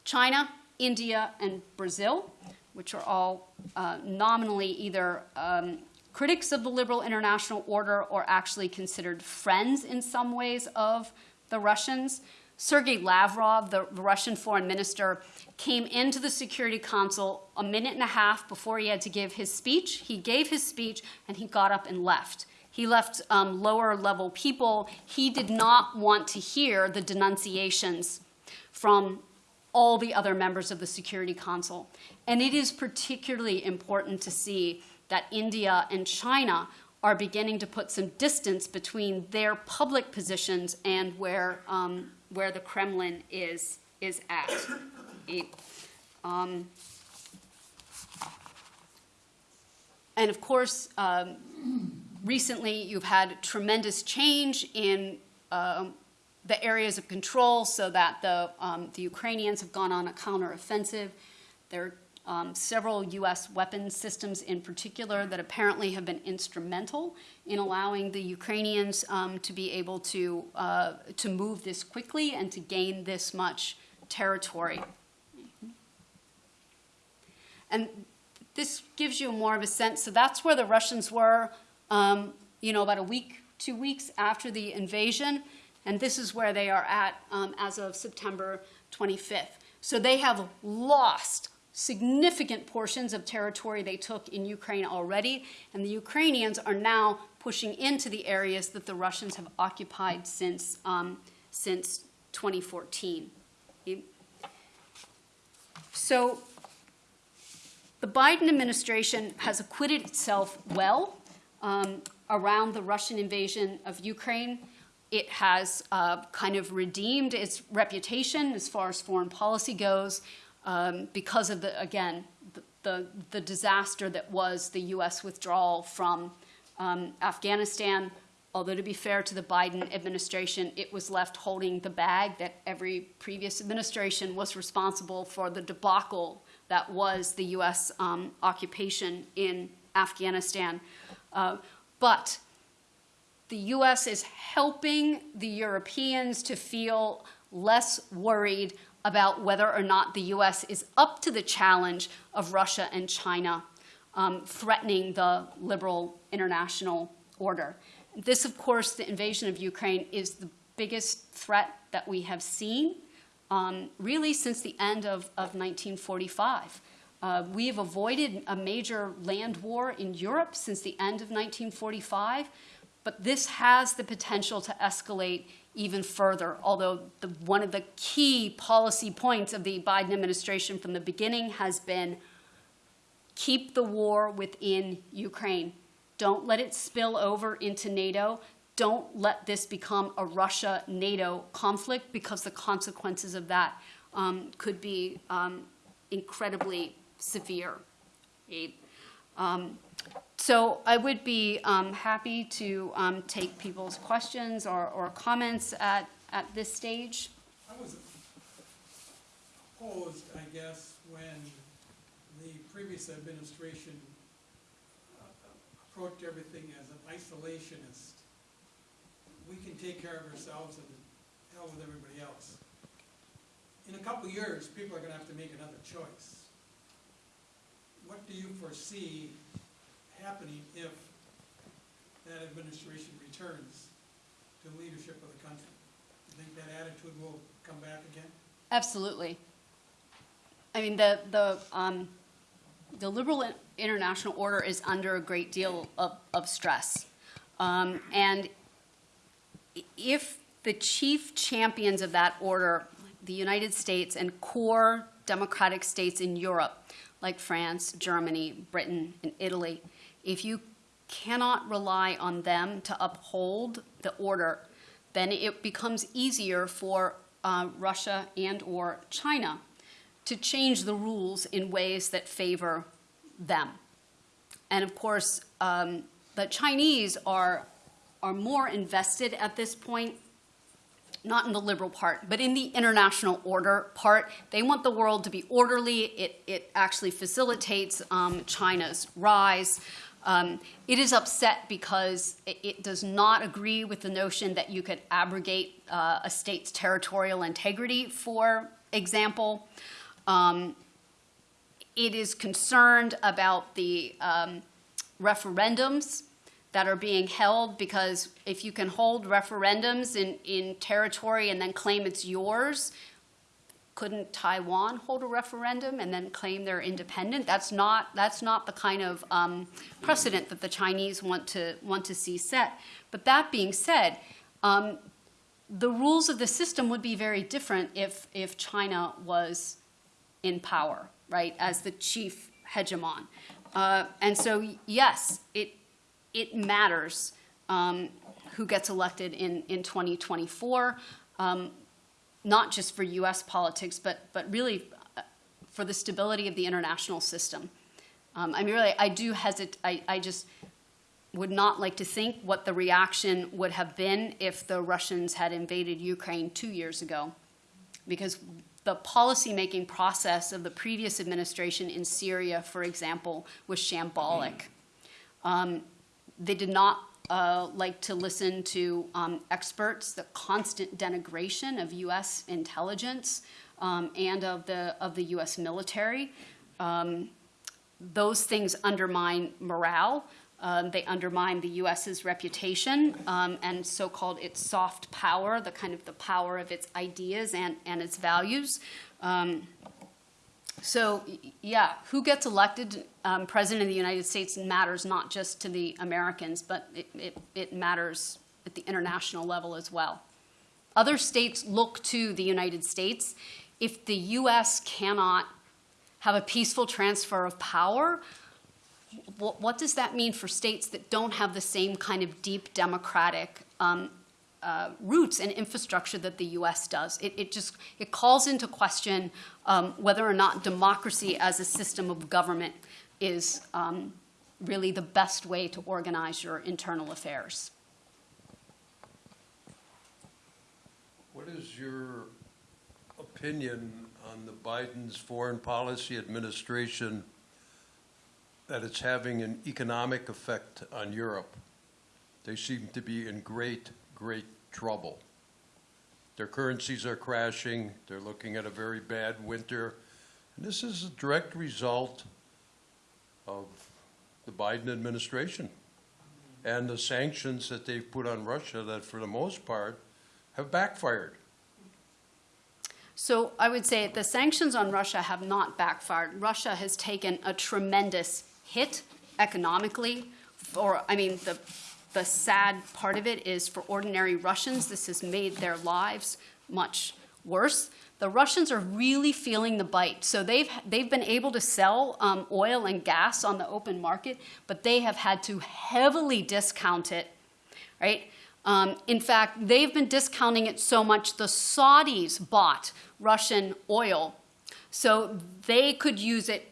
China, India, and Brazil, which are all uh, nominally either um, critics of the liberal international order or actually considered friends in some ways of the Russians. Sergei Lavrov, the Russian foreign minister, came into the Security Council a minute and a half before he had to give his speech. He gave his speech and he got up and left. He left um, lower level people. He did not want to hear the denunciations from all the other members of the Security Council. And it is particularly important to see that India and China are beginning to put some distance between their public positions and where um, where the Kremlin is, is at. um, and of course, um, recently you've had tremendous change in uh, the areas of control so that the, um, the Ukrainians have gone on a counteroffensive. There um, several U.S. weapons systems in particular that apparently have been instrumental in allowing the Ukrainians um, to be able to, uh, to move this quickly and to gain this much territory. And this gives you more of a sense. So that's where the Russians were, um, you know, about a week, two weeks after the invasion. And this is where they are at um, as of September 25th. So they have lost significant portions of territory they took in Ukraine already, and the Ukrainians are now pushing into the areas that the Russians have occupied since, um, since 2014. So the Biden administration has acquitted itself well um, around the Russian invasion of Ukraine. It has uh, kind of redeemed its reputation as far as foreign policy goes um, because of the, again, the, the, disaster that was the U.S. withdrawal from um, Afghanistan. Although, to be fair to the Biden administration, it was left holding the bag that every previous administration was responsible for the debacle that was the U.S. um, occupation in Afghanistan. Uh, but the U.S. is helping the Europeans to feel less worried about whether or not the U.S. is up to the challenge of Russia and China um, threatening the liberal international order. This, of course, the invasion of Ukraine is the biggest threat that we have seen um, really since the end of, of 1945. Uh, we have avoided a major land war in Europe since the end of 1945, but this has the potential to escalate even further, although the, one of the key policy points of the Biden administration from the beginning has been keep the war within Ukraine. Don't let it spill over into NATO. Don't let this become a Russia NATO conflict because the consequences of that um, could be um, incredibly severe. Um, so I would be um, happy to um, take people's questions or, or comments at, at this stage. I was opposed, I guess, when the previous administration uh, approached everything as an isolationist. We can take care of ourselves and hell with everybody else. In a couple years, people are gonna have to make another choice. What do you foresee happening if that administration returns to leadership of the country? Do you think that attitude will come back again? Absolutely. I mean, the, the, um, the liberal international order is under a great deal of, of stress. Um, and if the chief champions of that order, the United States and core democratic states in Europe, like France, Germany, Britain, and Italy, if you cannot rely on them to uphold the order, then it becomes easier for uh, Russia and or China to change the rules in ways that favor them. And of course, um, the Chinese are, are more invested at this point, not in the liberal part, but in the international order part. They want the world to be orderly. It, it actually facilitates um, China's rise. Um, it is upset because it, it, does not agree with the notion that you could abrogate uh, a state's territorial integrity, for example. Um, it is concerned about the um, referendums that are being held because if you can hold referendums in, in territory and then claim it's yours, couldn't Taiwan hold a referendum and then claim they're independent? That's not that's not the kind of um, precedent that the Chinese want to want to see set. But that being said, um, the rules of the system would be very different if if China was in power, right, as the chief hegemon. Uh, and so, yes, it it matters um, who gets elected in in 2024. Um, not just for U.S. politics, but but really uh, for the stability of the international system. Um, I mean, really, I do hesitate. I, I just would not like to think what the reaction would have been if the Russians had invaded Ukraine two years ago, because the policymaking process of the previous administration in Syria, for example, was shambolic. Um, they did not uh, like to listen to um, experts, the constant denigration of U.S. intelligence um, and of the of the U.S. military. Um, those things undermine morale. Um, they undermine the U.S.'s reputation um, and so-called its soft power, the kind of the power of its ideas and, and its values. Um, so, yeah, who gets elected um, president of the United States matters not just to the Americans, but it, it, it, matters at the international level as well. Other states look to the United States. If the U.S. cannot have a peaceful transfer of power, what, does that mean for states that don't have the same kind of deep democratic um, uh, roots and infrastructure that the U.S. does. It, it just it calls into question um, whether or not democracy as a system of government is um, really the best way to organize your internal affairs. What is your opinion on the Biden's foreign policy administration that it's having an economic effect on Europe. They seem to be in great, great trouble. Their currencies are crashing, they're looking at a very bad winter. And this is a direct result of the Biden administration and the sanctions that they've put on Russia that, for the most part, have backfired. So I would say the sanctions on Russia have not backfired. Russia has taken a tremendous hit economically. Or I mean, the the sad part of it is for ordinary Russians, this has made their lives much worse. The Russians are really feeling the bite. So they've they've been able to sell um, oil and gas on the open market, but they have had to heavily discount it, right? Um, in fact, they've been discounting it so much the Saudis bought Russian oil so they could use it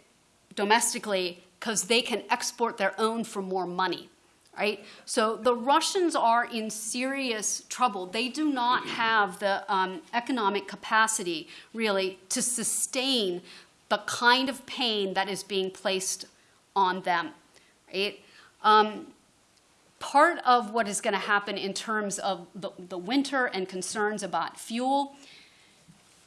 domestically because they can export their own for more money. Right? So the Russians are in serious trouble. They do not have the um, economic capacity, really, to sustain the kind of pain that is being placed on them. Right? Um, part of what is going to happen in terms of the, the winter and concerns about fuel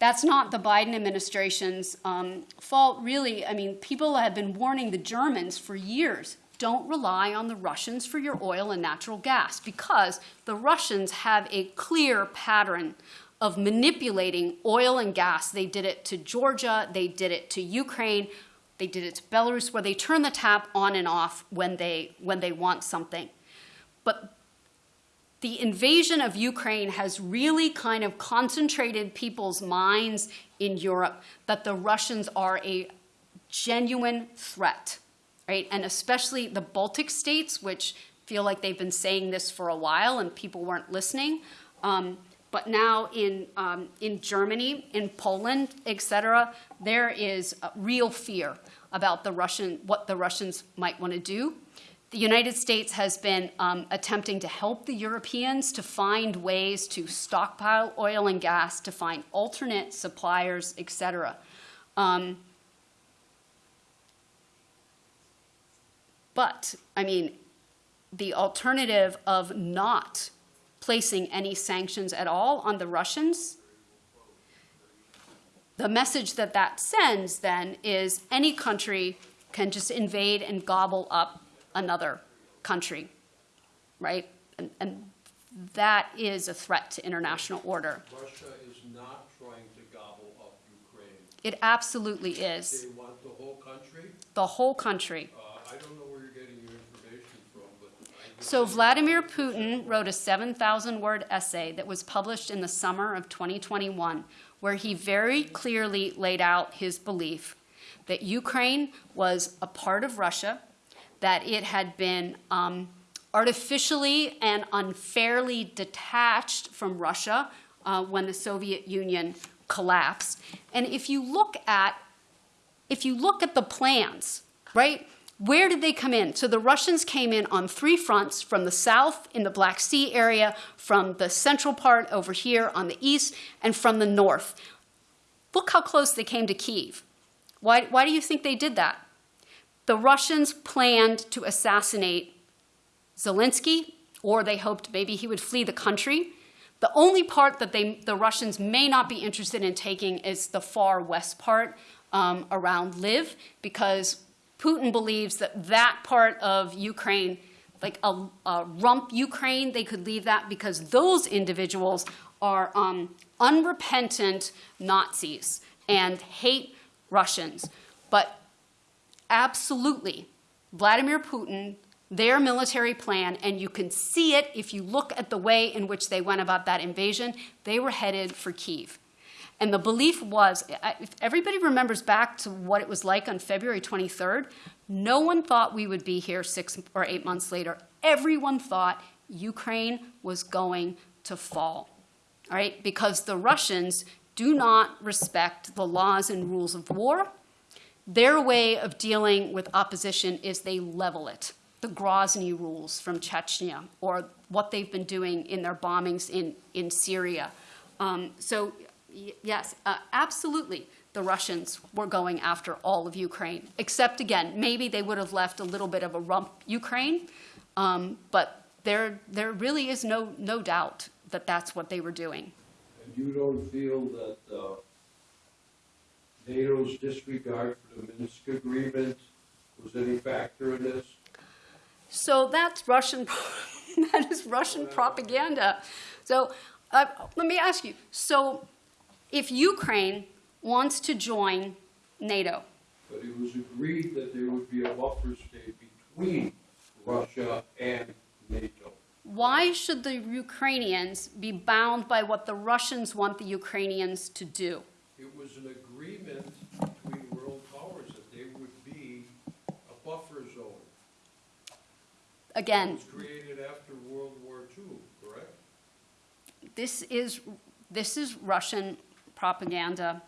that's not the Biden administration's um, fault, really. I mean, people have been warning the Germans for years don't rely on the Russians for your oil and natural gas because the Russians have a clear pattern of manipulating oil and gas. They did it to Georgia, they did it to Ukraine, they did it to Belarus, where they turn the tap on and off when they, when they want something. But the invasion of Ukraine has really kind of concentrated people's minds in Europe that the Russians are a genuine threat, right? And especially the Baltic states, which feel like they've been saying this for a while and people weren't listening. Um, but now in, um, in Germany, in Poland, et cetera, there is real fear about the Russian, what the Russians might want to do. The United States has been um, attempting to help the Europeans to find ways to stockpile oil and gas, to find alternate suppliers, et cetera. Um, but, I mean, the alternative of not placing any sanctions at all on the Russians, the message that that sends then is any country can just invade and gobble up another country, right? And, and that is a threat to international order. Russia is not trying to gobble up Ukraine. It absolutely is. They want the whole country? The whole country. Uh, I don't know where you're getting your information from, but I. So Vladimir Putin wrote a 7,000 word essay that was published in the summer of 2021, where he very clearly laid out his belief that Ukraine was a part of Russia, that it had been um, artificially and unfairly detached from Russia uh, when the Soviet Union collapsed. And if you look at if you look at the plans, right? Where did they come in? So the Russians came in on three fronts from the south in the Black Sea area, from the central part over here on the east, and from the north. Look how close they came to Kiev. Why, why do you think they did that? the Russians planned to assassinate Zelensky, or they hoped maybe he would flee the country. The only part that they, the Russians may not be interested in taking is the far west part um, around Lviv, because Putin believes that that part of Ukraine, like a, a, rump Ukraine, they could leave that because those individuals are um, unrepentant Nazis and hate Russians. But absolutely Vladimir Putin, their military plan, and you can see it if you look at the way in which they went about that invasion, they were headed for Kiev. And the belief was, if everybody remembers back to what it was like on February 23rd, no one thought we would be here six or eight months later. Everyone thought Ukraine was going to fall, all right? Because the Russians do not respect the laws and rules of war their way of dealing with opposition is they level it. The Grozny rules from Chechnya, or what they've been doing in their bombings in, in Syria. Um, so, yes, uh, absolutely. the Russians were going after all of Ukraine, except again, maybe they would have left a little bit of a rump Ukraine, um, but there, there really is no, no doubt that that's what they were doing. And you don't feel that uh, NATO's disregard for the Minsk agreement was any factor in this? So that's Russian, that is Russian propaganda. So uh, let me ask you, so if Ukraine wants to join NATO, But it was agreed that there would be a buffer state between Russia and NATO. why should the Ukrainians be bound by what the Russians want the Ukrainians to do? It was an agreement between world powers that there would be a buffer zone. Again. It was created after World War II, correct? this is, this is Russian propaganda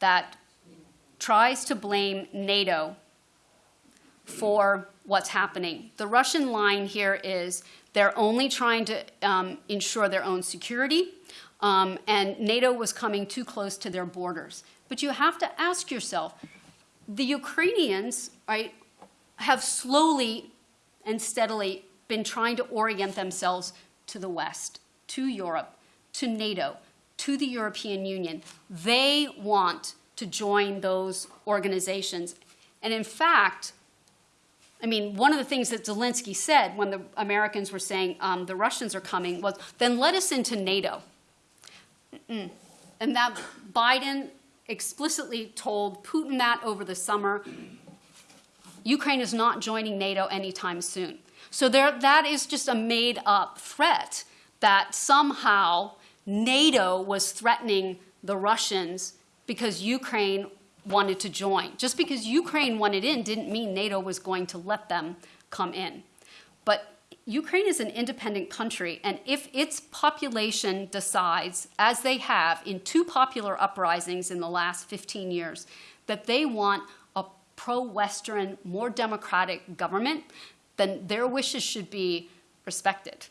that tries to blame NATO for what's happening. The Russian line here is they're only trying to um, ensure their own security, um, and NATO was coming too close to their borders. But you have to ask yourself, the Ukrainians, right, have slowly and steadily been trying to orient themselves to the West, to Europe, to NATO, to the European Union. They want to join those organizations. And in fact, I mean, one of the things that Zelensky said when the Americans were saying um, the Russians are coming was, then let us into NATO. Mm-mm. And that Biden explicitly told Putin that over the summer. Ukraine is not joining NATO anytime soon. So there, that is just a made up threat that somehow NATO was threatening the Russians because Ukraine wanted to join. Just because Ukraine wanted in didn't mean NATO was going to let them come in. But Ukraine is an independent country, and if its population decides, as they have in two popular uprisings in the last 15 years, that they want a pro Western, more democratic government, then their wishes should be respected.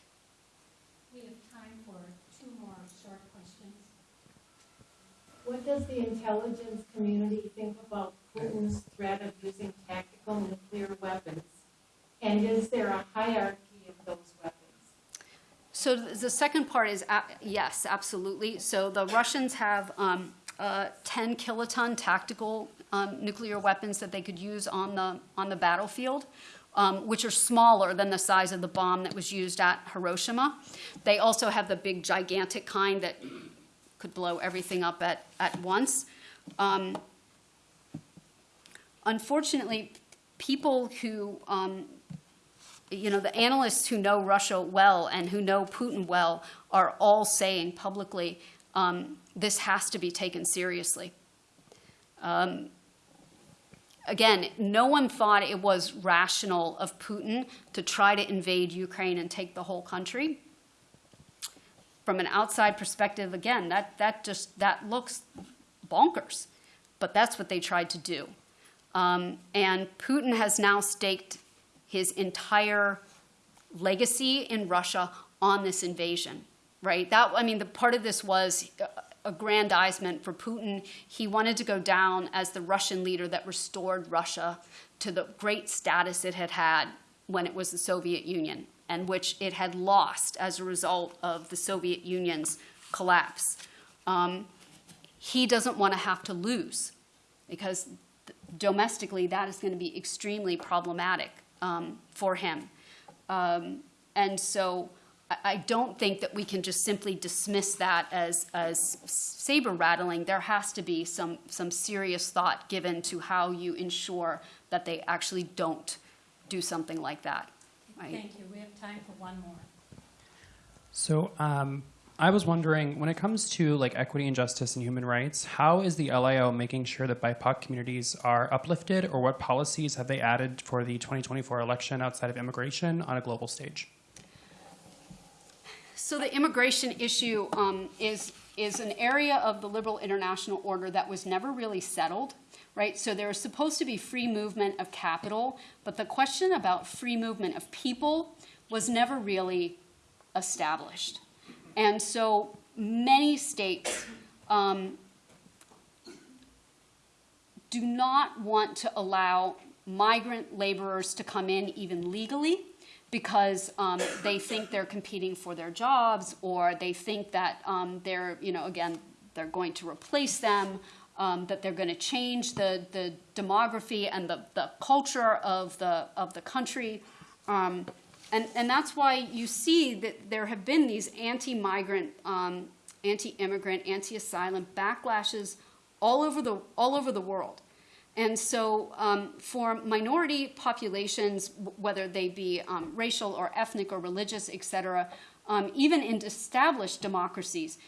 We have time for two more short questions. What does the intelligence community think about Putin's threat of using tactical nuclear weapons? And is there a hierarchy of those weapons? So the second part is a- yes, absolutely. So the Russians have um, uh, 10 kiloton tactical um, nuclear weapons that they could use on the on the battlefield, um, which are smaller than the size of the bomb that was used at Hiroshima. They also have the big, gigantic kind that could blow everything up at at once. Um, unfortunately, people who um, you know, the analysts who know Russia well and who know Putin well are all saying publicly um, this has to be taken seriously. Um, again, no one thought it was rational of Putin to try to invade Ukraine and take the whole country. From an outside perspective, again, that, that just that looks bonkers, but that's what they tried to do. Um, and Putin has now staked his entire legacy in Russia on this invasion, right? That I mean, the part of this was aggrandizement for Putin. He wanted to go down as the Russian leader that restored Russia to the great status it had had when it was the Soviet Union, and which it had lost as a result of the Soviet Union's collapse. Um, he doesn't want to have to lose because domestically that is going to be extremely problematic um, for him. Um, and so I, I don't think that we can just simply dismiss that as, as saber rattling. There has to be some, some serious thought given to how you ensure that they actually don't do something like that. Right? Thank you. We have time for one more. So um, I was wondering, when it comes to like equity and justice and human rights, how is the LIO making sure that BIPOC communities are uplifted, or what policies have they added for the 2024 election outside of immigration on a global stage? So the immigration issue um, is is an area of the liberal international order that was never really settled, right? So there was supposed to be free movement of capital, but the question about free movement of people was never really established. And so many states um, do not want to allow migrant laborers to come in even legally because um, they think they're competing for their jobs or they think that um, they're, you know, again, they're going to replace them, um, that they're going to change the, the demography and the, the culture of the, of the country. Um, and, and that's why you see that there have been these anti-migrant, um, anti-immigrant, anti-asylum backlashes all over the, all over the world. And so, um, for minority populations, whether they be um, racial or ethnic or religious, et cetera, um, even in established democracies,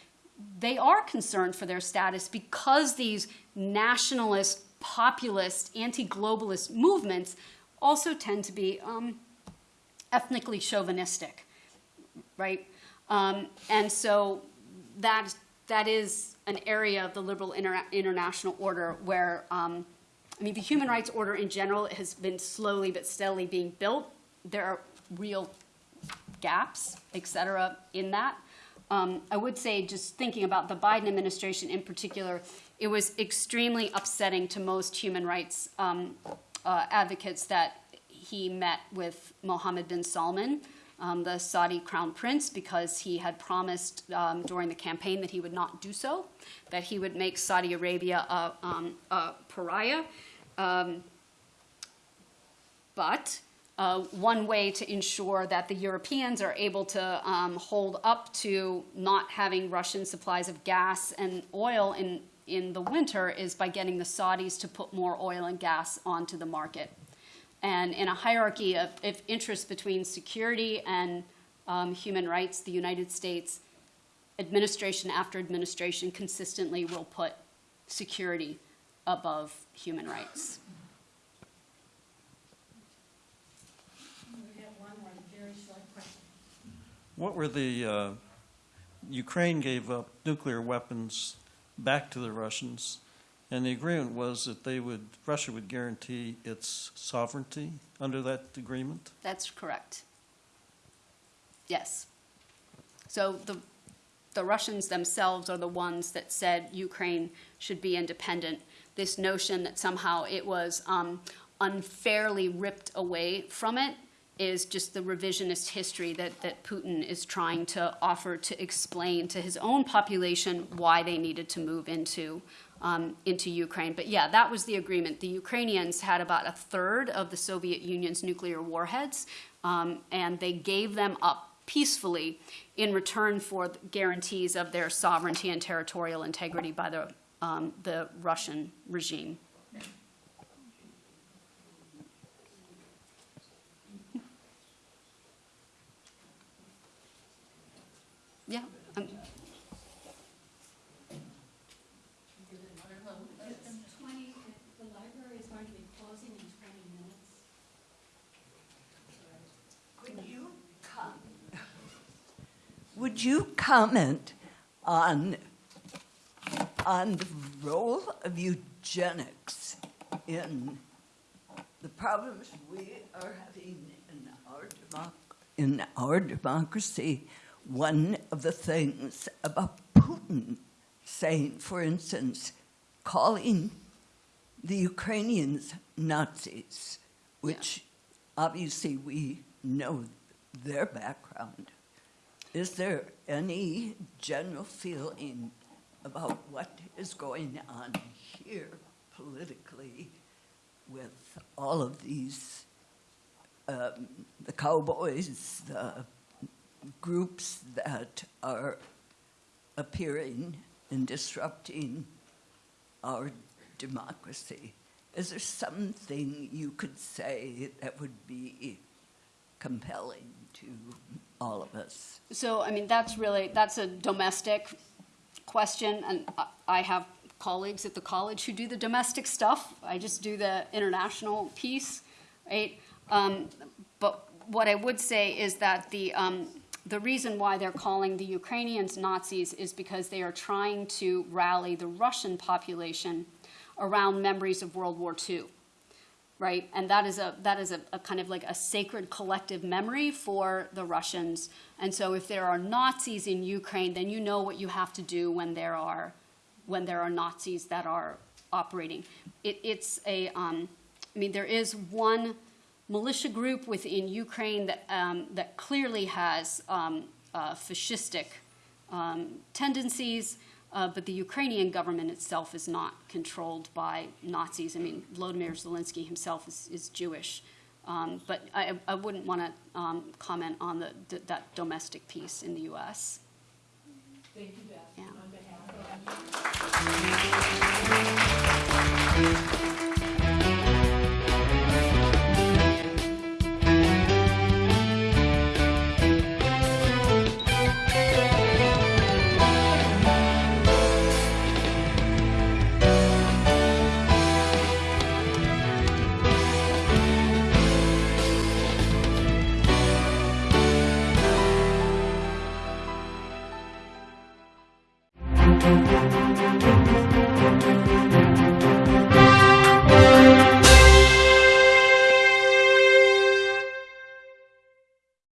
they are concerned for their status because these nationalist, populist, anti globalist movements also tend to be um, ethnically chauvinistic, right? Um, and so that, that is an area of the liberal inter- international order where, um, I mean, the human rights order in general has been slowly but steadily being built. There are real gaps, et cetera, in that. Um, I would say, just thinking about the Biden administration in particular, it was extremely upsetting to most human rights um, uh, advocates that he met with Mohammed bin Salman, um, the Saudi crown prince, because he had promised um, during the campaign that he would not do so, that he would make Saudi Arabia a, um, a pariah. Um, but uh, one way to ensure that the Europeans are able to um, hold up to not having Russian supplies of gas and oil in, in the winter is by getting the Saudis to put more oil and gas onto the market. And in a hierarchy of, of interest between security and um, human rights, the United States, administration after administration, consistently will put security above human rights. We have one more very short question. What were the, uh, Ukraine gave up nuclear weapons back to the Russians, and the agreement was that they would, Russia would guarantee its sovereignty under that agreement? That's correct. Yes. So the, the Russians themselves are the ones that said Ukraine should be independent. This notion that somehow it was um, unfairly ripped away from it is just the revisionist history that, that Putin is trying to offer to explain to his own population why they needed to move into, um, into Ukraine. But yeah, that was the agreement. The Ukrainians had about a third of the Soviet Union's nuclear warheads, um, and they gave them up peacefully in return for guarantees of their sovereignty and territorial integrity by the, um, the Russian regime. Yeah. um, Twenty, the library is going to be closing in twenty minutes. Would you Would you comment on, on the role of eugenics in the problems we are having in our, democ- in our democracy? One of the things about Putin saying, for instance, calling the Ukrainians Nazis, which obviously we know their background. Is there any general feeling about what is going on here politically with all of these, um, the cowboys, the groups that are appearing and disrupting our democracy? Is there something you could say that would be compelling to all of us? So, I mean, that's really, that's a domestic question, and I- have colleagues at the college who do the domestic stuff. I just do the international piece, right? Um, But what I would say is that the, um, the reason why they're calling the Ukrainians Nazis is because they are trying to rally the Russian population around memories of World War II right? And that is a that is a, a, kind of like a sacred collective memory for the Russians. And so, if there are Nazis in Ukraine, then you know what you have to do when there are when there are Nazis that are operating. It, it's a, um, I mean, there is one militia group within Ukraine that, um, that clearly has um, uh, fascistic um, tendencies, uh, but the Ukrainian government itself is not controlled by Nazis. I mean, Volodymyr Zelensky himself is, is Jewish. Um, but I, I wouldn't want to um, comment on the, th- that domestic piece in the U.S. Thank you, Beth, Yeah. on behalf of.